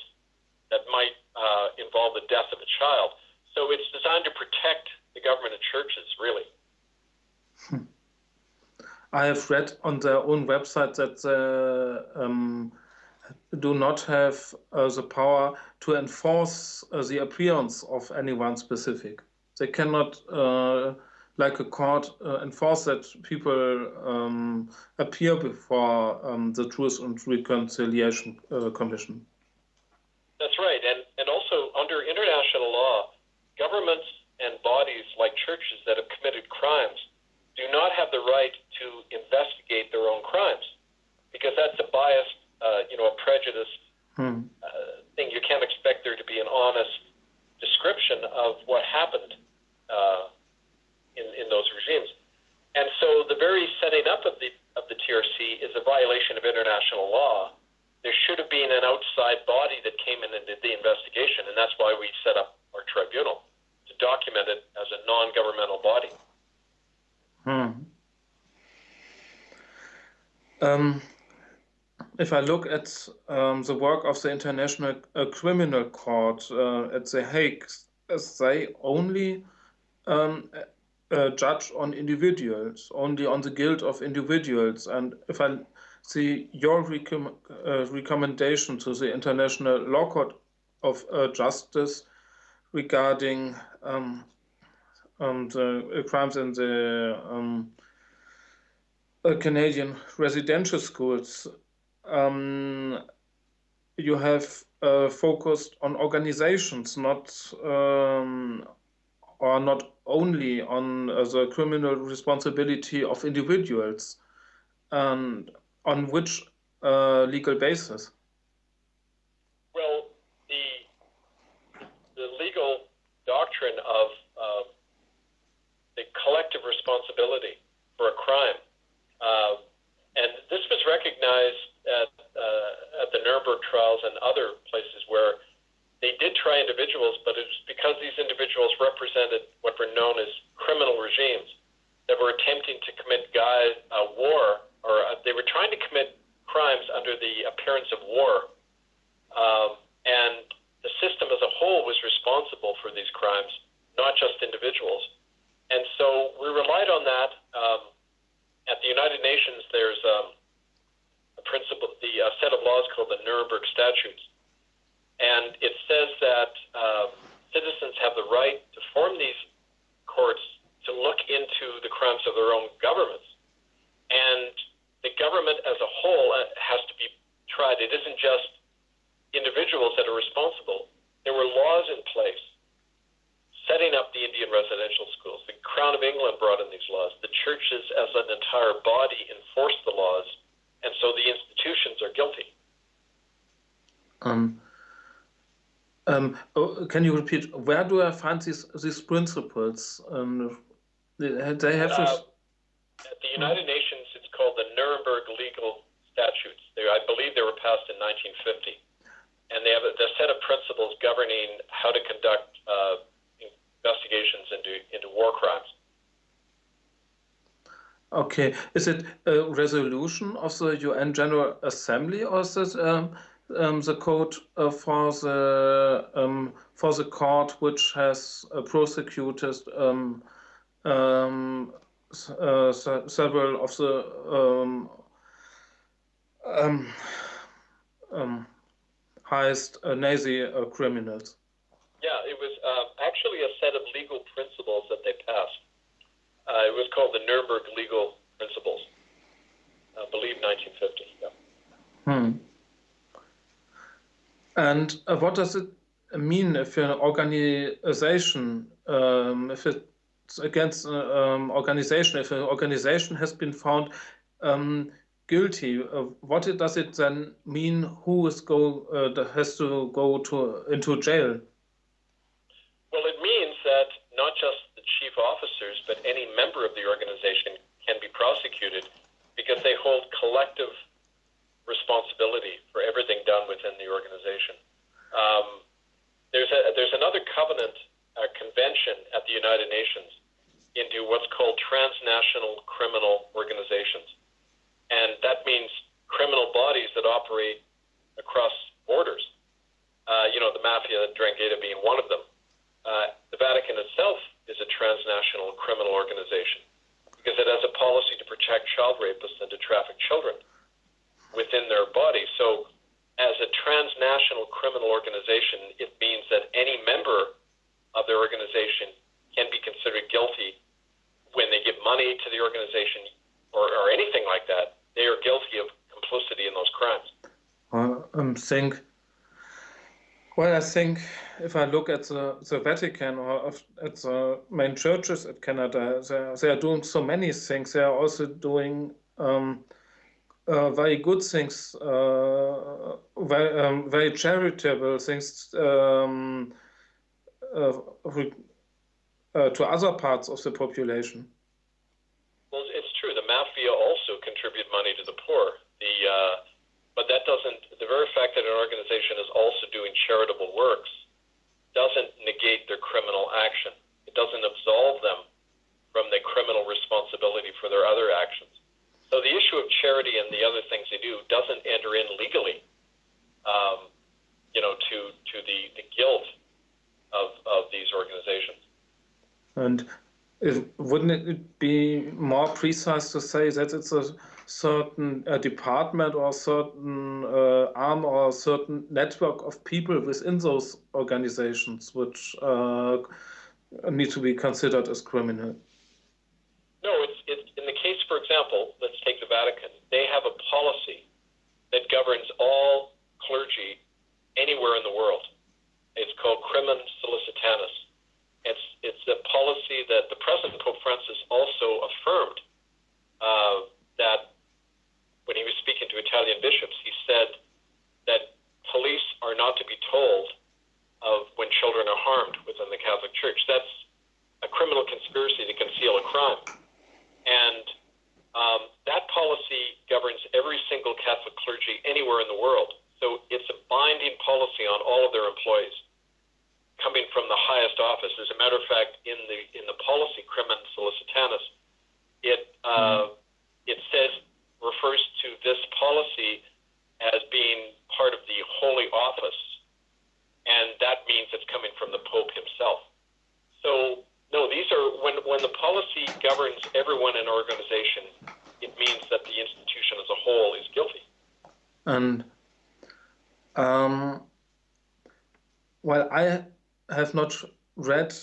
that might uh, involve the death of a child. So it's designed to protect the government and churches, really. Hmm. I have read on their own website that they um, do not have uh, the power to enforce uh, the appearance of anyone specific. They cannot, uh, like a court, uh, enforce that people um, appear before um, the Truth and Reconciliation uh, Commission. That's right. And, and also, under international law, governments and bodies like churches that have committed crimes do not have the right to investigate their own crimes because that's a biased uh, you know, a prejudiced hmm. uh, thing. You can't expect there to be an honest description of what happened uh, in in those regimes. And so, the very setting up of the of the TRC is a violation of international law. There should have been an outside body that came in and did the investigation, and that's why we set up our tribunal to document it as a non-governmental body. Hmm. Um, if I look at um, the work of the International uh, Criminal Court uh, at The Hague, they only um, uh, judge on individuals, only on the guilt of individuals. And if I see your uh, recommendation to the International Law Court of uh, Justice regarding the crimes in the um, uh, Canadian residential schools, um, you have uh, focused on organizations, not um, or not only on uh, the criminal responsibility of individuals, and on which uh, legal basis? Well, the the legal doctrine of uh, the collective responsibility for a crime, uh, and this was recognized at, uh, at the Nuremberg trials and other places where they did try individuals, but it was because these individuals represented what were known as criminal regimes that were attempting to commit guy, uh, war, or uh, they were trying to commit crimes under the appearance of war. Um, and the system as a whole was responsible for these crimes, not just individuals. And so we relied on that. Um, at the United Nations, there's um, a principle, the uh, set of laws called the Nuremberg Statutes. And it says that uh, citizens have the right to form these courts to look into the crimes of their own governments. And the government as a whole uh, has to be tried. It isn't just individuals that are responsible. There were laws in place setting up the Indian residential schools. The Crown of England brought in these laws. The churches as an entire body enforced the laws, and so the institutions are guilty. Um, um, oh, can you repeat? Where do I find these these principles? Um, they have this. Uh, at the United Nations, it's called the Nuremberg Legal Statutes. They, I believe they were passed in 1950, and they have a, a set of principles governing how to conduct uh, investigations into into war crimes. Okay, is it a resolution of the UN General Assembly, or is it um, um, the code uh, for the um, for the court which has uh, prosecuted um, um, uh, several of the um, um, highest uh, Nazi uh, criminals. Yeah, it was actually a set of legal principles that they passed. it was called the Nuremberg Legal Principles. I believe 1950. Yeah. Hmm. And uh, what does it mean if an organization, um, if it's against uh, um, organization, if an organization has been found um, guilty, uh, what does it then mean? Who is go uh, has to go to into jail? Well, it means that not just the chief officers, but any member of the organization can be prosecuted because they hold collective responsibility for everything done within the organization. Um, there's a, there's another covenant uh, convention at the United Nations into what's called transnational criminal organizations, and that means criminal bodies that operate across borders. Uh, you know, the mafia, 'Ndrangheta being one of them. Uh, the Vatican itself is a transnational criminal organization because it has a policy to protect child rapists and to traffic children within their body. So, as a transnational criminal organization, it means that any member of their organization can be considered guilty when they give money to the organization or, or anything like that. They are guilty of complicity in those crimes. I um, think. Well, I think if I look at the, the Vatican or at the main churches at Canada, they, they are doing so many things. They are also doing um, uh, very good things, uh, very, um, very charitable things um, uh, to other parts of the population. Well, it's true. The mafia also contribute money to the poor. The but that doesn't. The very fact that an organization is also doing charitable works doesn't negate their criminal action. It doesn't absolve them from the criminal responsibility for their other actions. So the issue of charity and the other things they do doesn't enter in legally, um, you know, to to the, the guilt of of these organizations. And wouldn't it be more precise to say that it's a certain uh, department or certain uh, arm or a certain network of people within those organizations which uh, need to be considered as criminal? No, it's, it's in the case, for example, let's take the Vatican. They have a policy that governs all clergy anywhere in the world. It's called Crimen Sollicitationis. It's it's a policy that the present Pope Francis also affirmed uh, that when he was speaking to Italian bishops, he said that police are not to be told of when children are harmed within the Catholic Church. That's a criminal conspiracy to conceal a crime. And um, that policy governs every single Catholic clergy anywhere in the world. So it's a binding policy on all of their employees. coming from the highest office. As a matter of fact, in the in the policy crimen sollicitationis, it uh, it says refers to this policy as being part of the holy office, and that means it's coming from the Pope himself. So no, these are when when the policy governs everyone in an organization, it means that the institution as a whole is guilty. And um, well, I have not read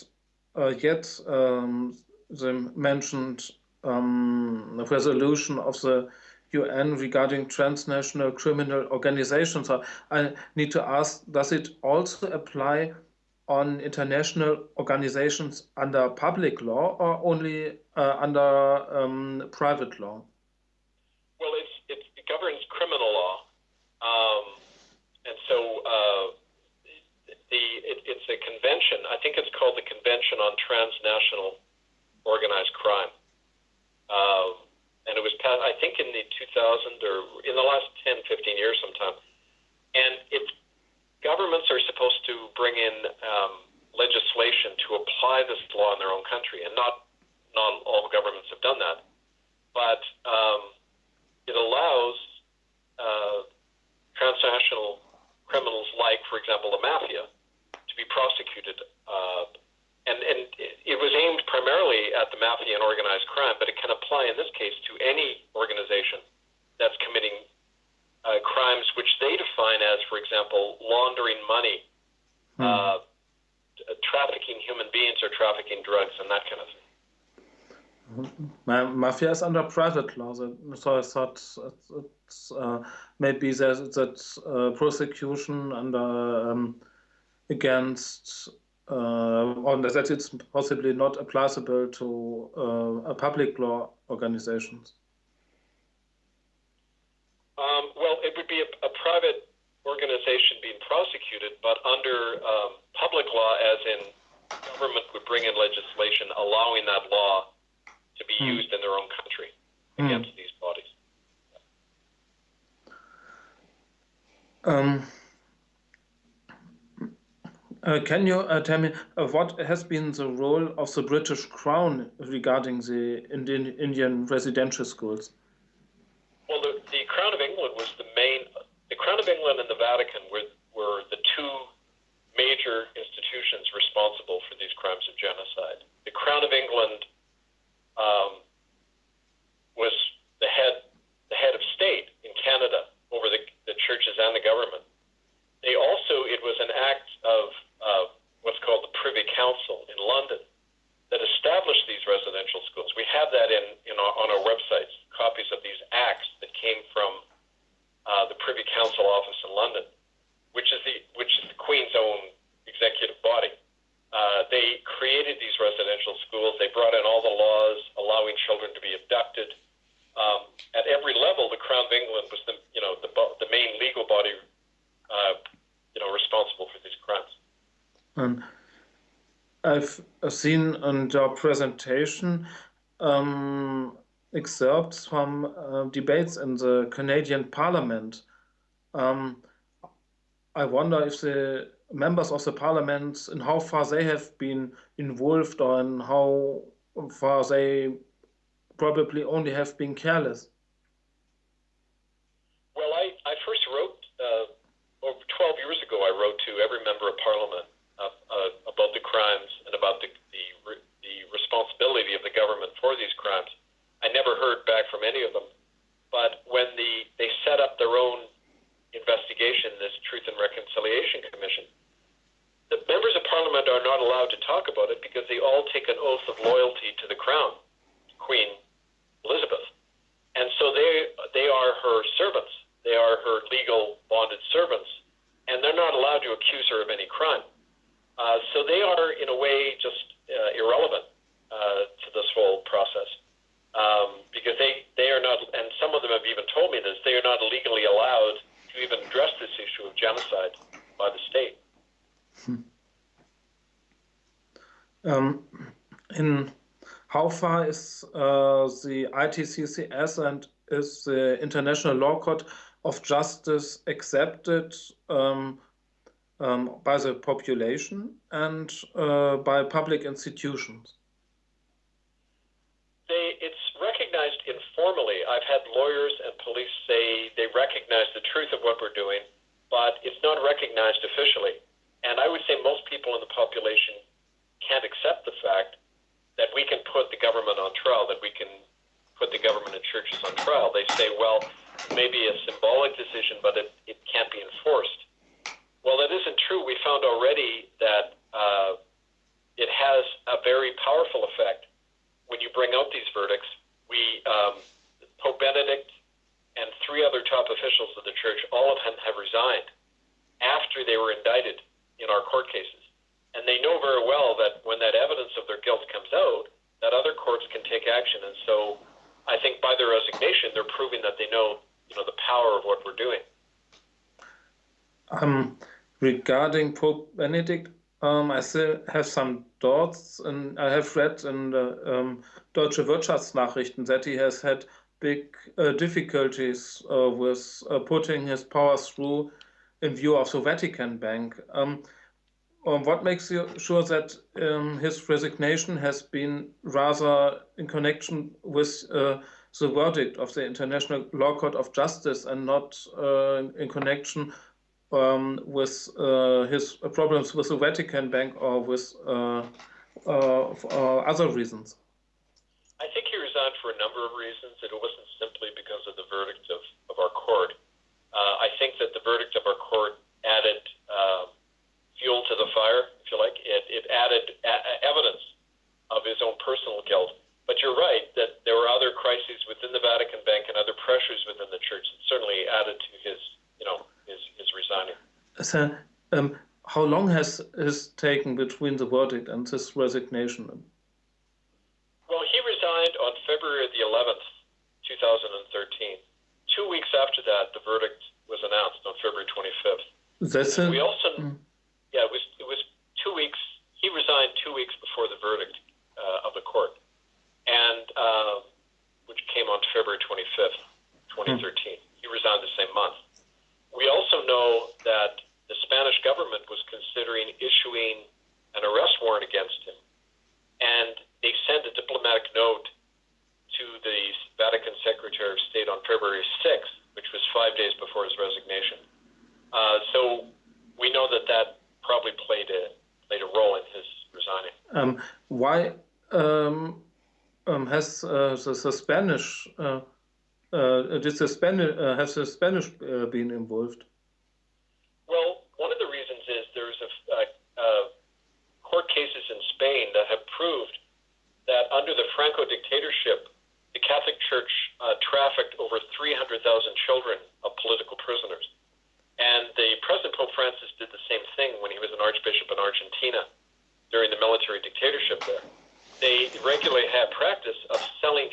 yet um, the mentioned um, resolution of the UN regarding transnational criminal organizations. I need to ask, does it also apply on international organizations under public law or only uh, under um, private law? Well, it's, it governs criminal law. Um, and so uh, the it, it's a convention. I think it's called the On Transnational Organized Crime, um, and it was passed. I think in the 2000 or in the last 10, 15 years, sometime. And it's governments are supposed to bring in um, legislation to apply this law in their own country, and not not all governments have done that, but um, it allows uh, transnational criminals like, for example, the mafia, to be prosecuted. Uh, and and it was aimed primarily at the mafia and organized crime, but it can apply in this case to any organization that's committing uh, crimes which they define as, for example, laundering money, hmm. uh, trafficking human beings, or trafficking drugs, and that kind of thing. Mafia is under private law, so I thought it's, uh, maybe there's that uh, prosecution under um, against uh, or that it's possibly not applicable to uh, a public law organizations? Um, well, it would be a, a, private organization being prosecuted, but under um, public law, as in government would bring in legislation allowing that law to be hmm. used in their own country hmm. against these bodies. Um, can you uh, tell me uh, what has been the role of the British Crown regarding the Indian, Indian residential schools? Well, the, the, Crown of England was the main. The Crown of England and the Vatican were were the two major institutions responsible for these crimes of genocide. The Crown of England um, was the head the head of state in Canada over the, the churches and the government. They also it was an act of uh, what's called the Privy Council in London that established these residential schools. We have that in, in our, on our websites, copies of these acts that came from uh, the Privy Council office in London, which is the which is the Queen's own executive body. Uh, they created these residential schools. They brought in all the laws allowing children to be abducted. Um, at every level, the Crown of England was the you know the the main legal body uh, you know responsible for these crimes. Um, I've seen in your presentation um, excerpts from uh, debates in the Canadian Parliament. Um, I wonder if the members of the parliament, in how far they have been involved or in how far they probably only have been careless. Well, I, I first wrote, uh, 12 years ago, I wrote to every member of parliament uh, about the crimes and about the, the, the responsibility of the government for these crimes. I never heard back from any of them. But when the they set up their own investigation, this Truth and Reconciliation Commission, the members of Parliament are not allowed to talk about it because they all take an oath of loyalty to the Crown, Queen Elizabeth, and so they they are her servants. They are her legal bonded servants, and they're not allowed to accuse her of any crime. Uh, so they are, in a way, just uh, irrelevant uh, to this whole process um, because they, they are not, and some of them have even told me this, they are not legally allowed to even address this issue of genocide by the state. Hmm. Um, in how far is uh, the ITCCS and is the International Law Court of Justice accepted um, um, by the population and uh, by public institutions? They, it's recognized informally. I've had lawyers and police say they recognize the truth of what we're doing, but it's not recognized officially. And I would say most people in the population can't accept the fact that we can put the government on trial, that we can put the government and churches on trial. They say, well, maybe a symbolic decision, but it, it can't be enforced. Well, that isn't true. We found already that uh, it has a very powerful effect when you bring out these verdicts. We, um, Pope Benedict and three other top officials of the church, all of them have resigned after they were indicted in our court cases. And they know very well that when that evidence of their guilt comes out, that other courts can take action. And so I think by their resignation, they're proving that they know, you know, the power of what we're doing. Um, regarding Pope Benedict, um, I still have some thoughts, and I have read in the um, Deutsche Wirtschaftsnachrichten that he has had big uh, difficulties uh, with uh, putting his powers through in view of the Vatican Bank. Um, um, what makes you sure that um, his resignation has been rather in connection with uh, the verdict of the International Law Court of Justice and not uh, in connection um, with uh, his problems with the Vatican Bank or with other reasons? I think he resigned for a number of reasons. It wasn't simply because of the verdict of, of our court. I think that the verdict of our court added um, fuel to the fire, if you like. It, it added a- evidence of his own personal guilt. But you're right that there were other crises within the Vatican Bank and other pressures within the church that certainly added to his, you know, his, his resigning. So, um, how long has it taken between the verdict and his resignation? Well, he resigned on February the 11th, 2013. Two weeks after that, the verdict was announced on February 25th. That's it. we also mm. yeah, it was it was two weeks. He resigned two weeks before the verdict uh, of the court, and uh, which came on February 25th, 2013. Hmm. He resigned the same month. We also know that the Spanish government was considering issuing an arrest warrant against him, and they sent a diplomatic note to the Vatican Secretary of State on February 6th, which was five days before his resignation. Uh, so we know that that probably played a played a role in his resigning. Um, why um, um, has uh, the, the, Spanish uh, uh, did the Spanish uh, has the Spanish uh, been involved? Well, one of the reasons is there's a, uh, court cases in Spain that have proved that under the Franco dictatorship, Church uh, trafficked over 300,000 children of political prisoners. And the President Pope Francis did the same thing when he was an archbishop in Argentina during the military dictatorship there. They regularly had practice of selling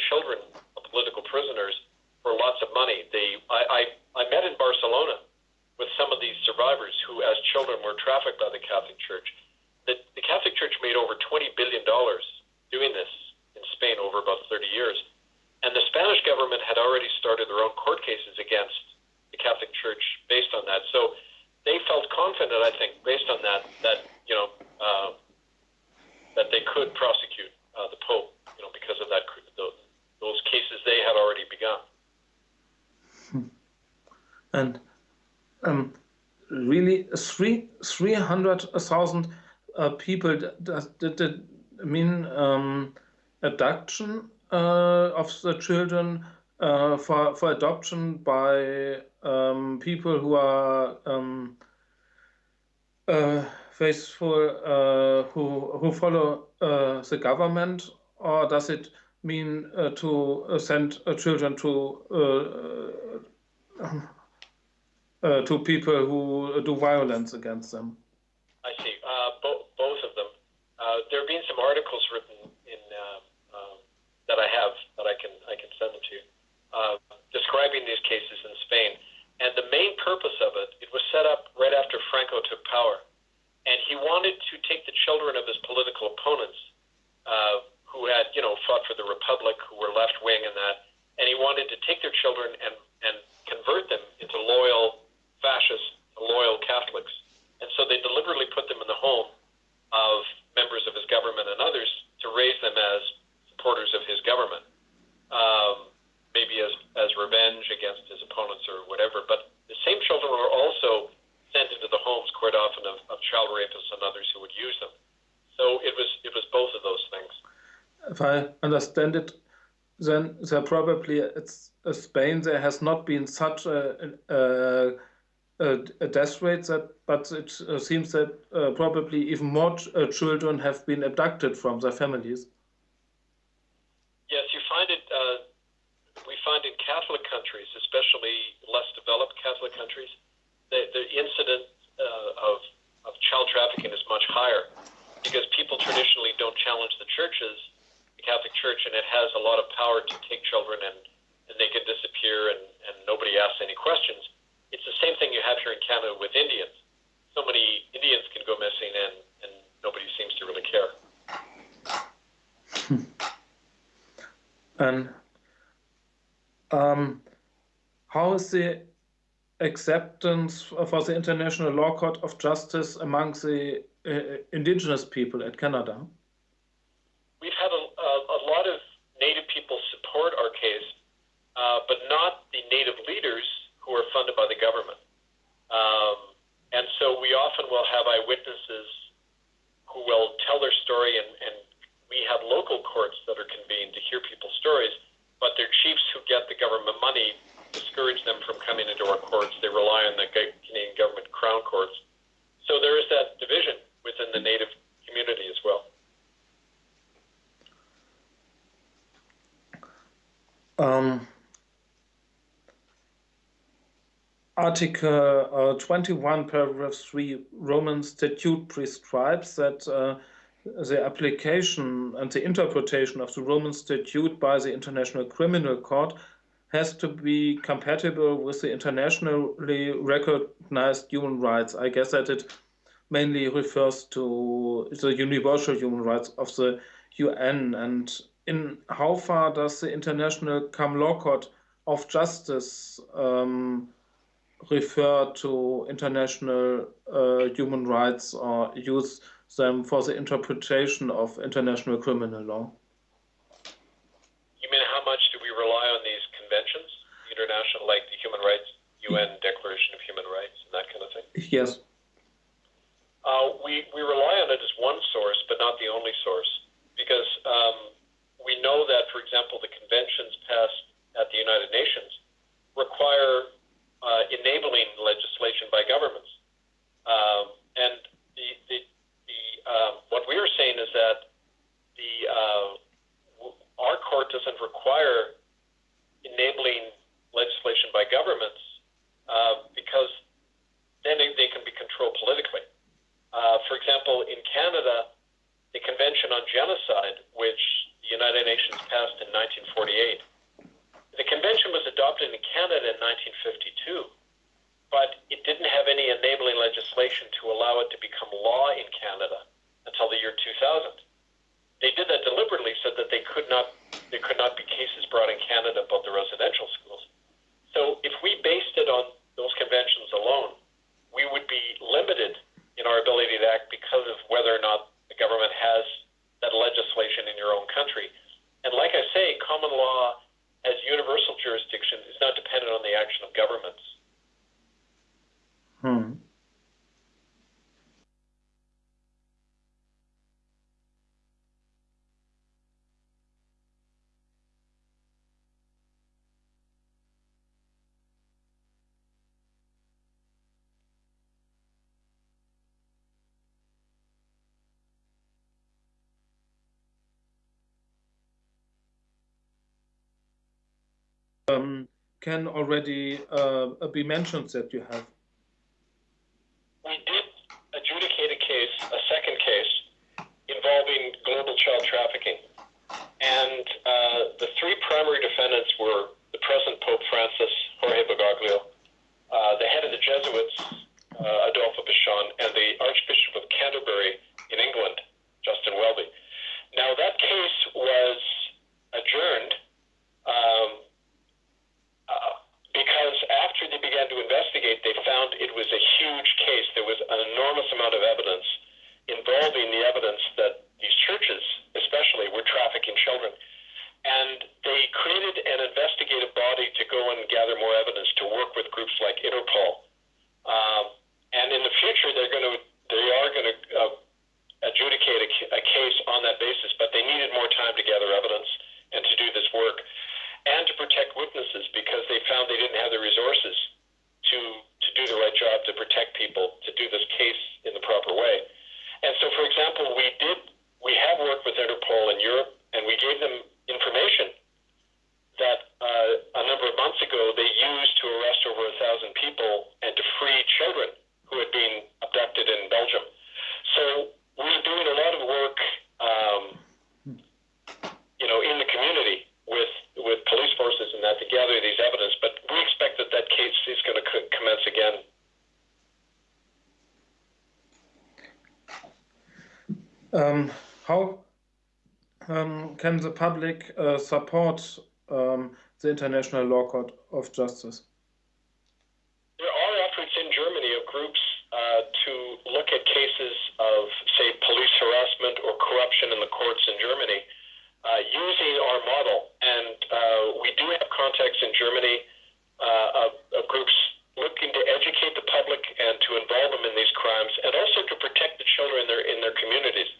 100,000 uh, äh, people that did, mean um, uh, of the children uh, for, for adoption by um, people who are um, faithful, who, who follow the government, or does it mean to send uh, children to uh, uh, to people who do violence against them? Revenge against his opponents or whatever. But the same children were also sent into the homes quite often of, of child rapists and others who would use them. So it was it was both of those things. If I understand it, then there probably it's uh, Spain there has not been such a, a, a death rate that, but it uh, seems that uh, probably even more ch uh, children have been abducted from their families. Yes, you find it. Uh, we find in Catholic countries, especially less developed Catholic countries, the, the incident uh, of of child trafficking is much higher because people traditionally don't challenge the churches, the Catholic Church, and it has a lot of power to take children and, and they can disappear and, and nobody asks any questions. It's the same thing you have here in Canada with Indians. So many Indians can go missing and, and nobody seems to really care. and um, how is the acceptance for the International Law Court of Justice among the uh, indigenous people at Canada? We've had a, a, lot of Native people support our case, uh, but not the Native leaders who are funded by the government. Um, and so we often will have eyewitnesses who will tell their story, and, and we have local courts that are convened to hear people's stories, but they're chiefs who get the government money discourage them from coming into our courts. They rely on the Canadian government crown courts. So there is that division within the Native community as well. Um, Article uh, 21, paragraph 3 Roman Statute prescribes that uh, the application and the interpretation of the Roman Statute by the International Criminal Court has to be compatible with the internationally recognized human rights. I guess that it mainly refers to the universal human rights of the UN. And in how far does the International Common Law Court of Justice um, refer to international uh, human rights or use them for the interpretation of international criminal law? You mean how much do we rely on these conventions, international, like the human rights, UN Declaration of Human Rights, and that kind of thing? Yes. Uh, we, we rely on it as one source, but not the only source, because um, we know that, for example, the conventions passed at the United Nations require uh, enabling legislation by governments. Um, and the, the, the, uh, what we are saying is that the, uh, our court doesn't require enabling legislation by governments uh, because then they, they, can be controlled politically. Uh, for example, in Canada, the Convention on Genocide, which the United Nations passed in 1948, the convention was adopted in Canada in 1952, but it didn't have any enabling legislation to allow it to become law in Canada until the year 2000 they did that deliberately so that they could not there could not be cases brought in Canada about the residential schools. So if we based it on those conventions alone, we would be limited in our ability to act because of whether or not the government has that legislation in your own country. And like I say, common law as universal jurisdiction is not dependent on the action of governments. Hmm. Can already uh, be mentioned that you have? We did adjudicate a case, a second case, involving global child trafficking. And uh, the three primary defendants were the present Pope Francis, Jorge Bergoglio, uh, the head of the Jesuits, uh, Adolfo Pichon, and the Archbishop of Canterbury in England, Justin Welby. Now, that case was adjourned um, because after they began to investigate, they found it was a huge case. There was an enormous amount of evidence involving the evidence that these churches, especially, were trafficking children. And they created an investigative body to go and gather more evidence to work with groups like Interpol. Um, and in the future, they're going to they are going to uh, adjudicate a, a case on that basis, but they needed more time to gather evidence and to do this work and to protect witnesses because they found they didn't have the resources to to do the right job to protect people to do this case in the proper way. And so, for example, we did we have worked with Interpol in Europe, and we gave them information that uh, a number of months ago they used to arrest over a thousand people and to free children who had been abducted in Belgium. So we're doing a lot of work, um, you know, in the community with with police forces and that to gather these evidence. But we expect that that case is going to co- commence again. Um, how um, can the public uh, support um, the International Law Court of Justice? There are efforts in Germany of groups uh, to look at cases of, say, police harassment or corruption in the courts in Germany uh, using our model. And uh, we do have contacts in Germany uh, of, of groups looking to educate the public and to involve them in these crimes and also to protect the children in their, in their communities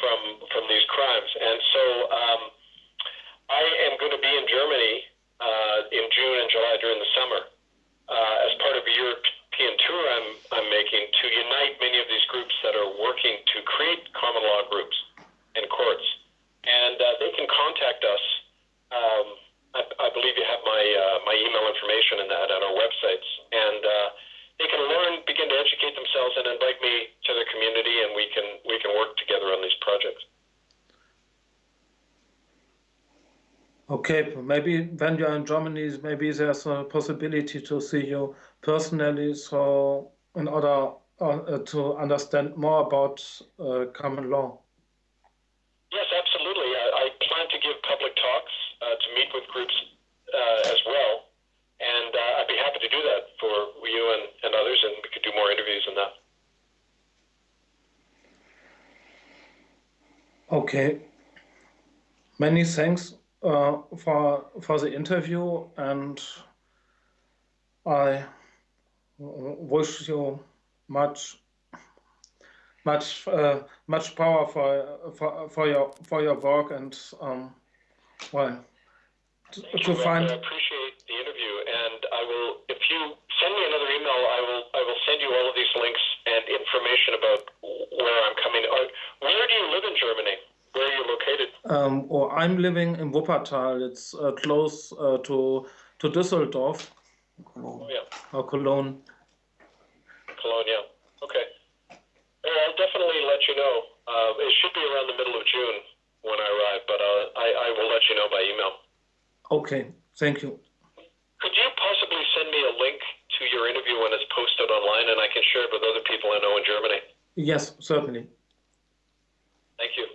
from from these crimes. And so um, I am going to be in Germany uh, in June and July during the summer uh, as part of a European tour I'm I'm making to unite many of these groups that are working to create common law groups and courts, and uh, they can contact us. Um, I, I believe you have my uh, my email information in that on our websites, and uh, they can learn, begin to educate themselves, and invite me to their community, and we can we can work together on these projects. Maybe when you're in Germany, maybe there's a possibility to see you personally, so in order uh, to understand more about uh, common law. Yes, absolutely. I, I plan to give public talks uh, to meet with groups uh, as well, and uh, I'd be happy to do that for you and, and others, and we could do more interviews on that. Okay. Many thanks uh, for for the interview, and I wish you much much uh, much power for, for for your for your work and um, well to, to find. I appreciate the interview, and I will. If you send me another email, I will. I will send you all of these links and information about where I'm coming. Where do you live in Germany? Where are you located? Um, or I'm living in Wuppertal. It's uh, close uh, to to Düsseldorf Oh yeah, or Cologne. Cologne. Yeah. Okay. Well, I'll definitely let you know. Uh, it should be around the middle of June when I arrive, but uh, I, I will let you know by email. Okay, thank you. Could you possibly send me a link to your interview when it's posted online, and I can share it with other people I know in Germany? Yes, certainly. Thank you.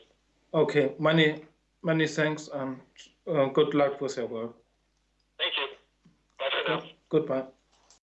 Okay, many many thanks and uh, good luck with your work. Thank you. Bye for now. Goodbye.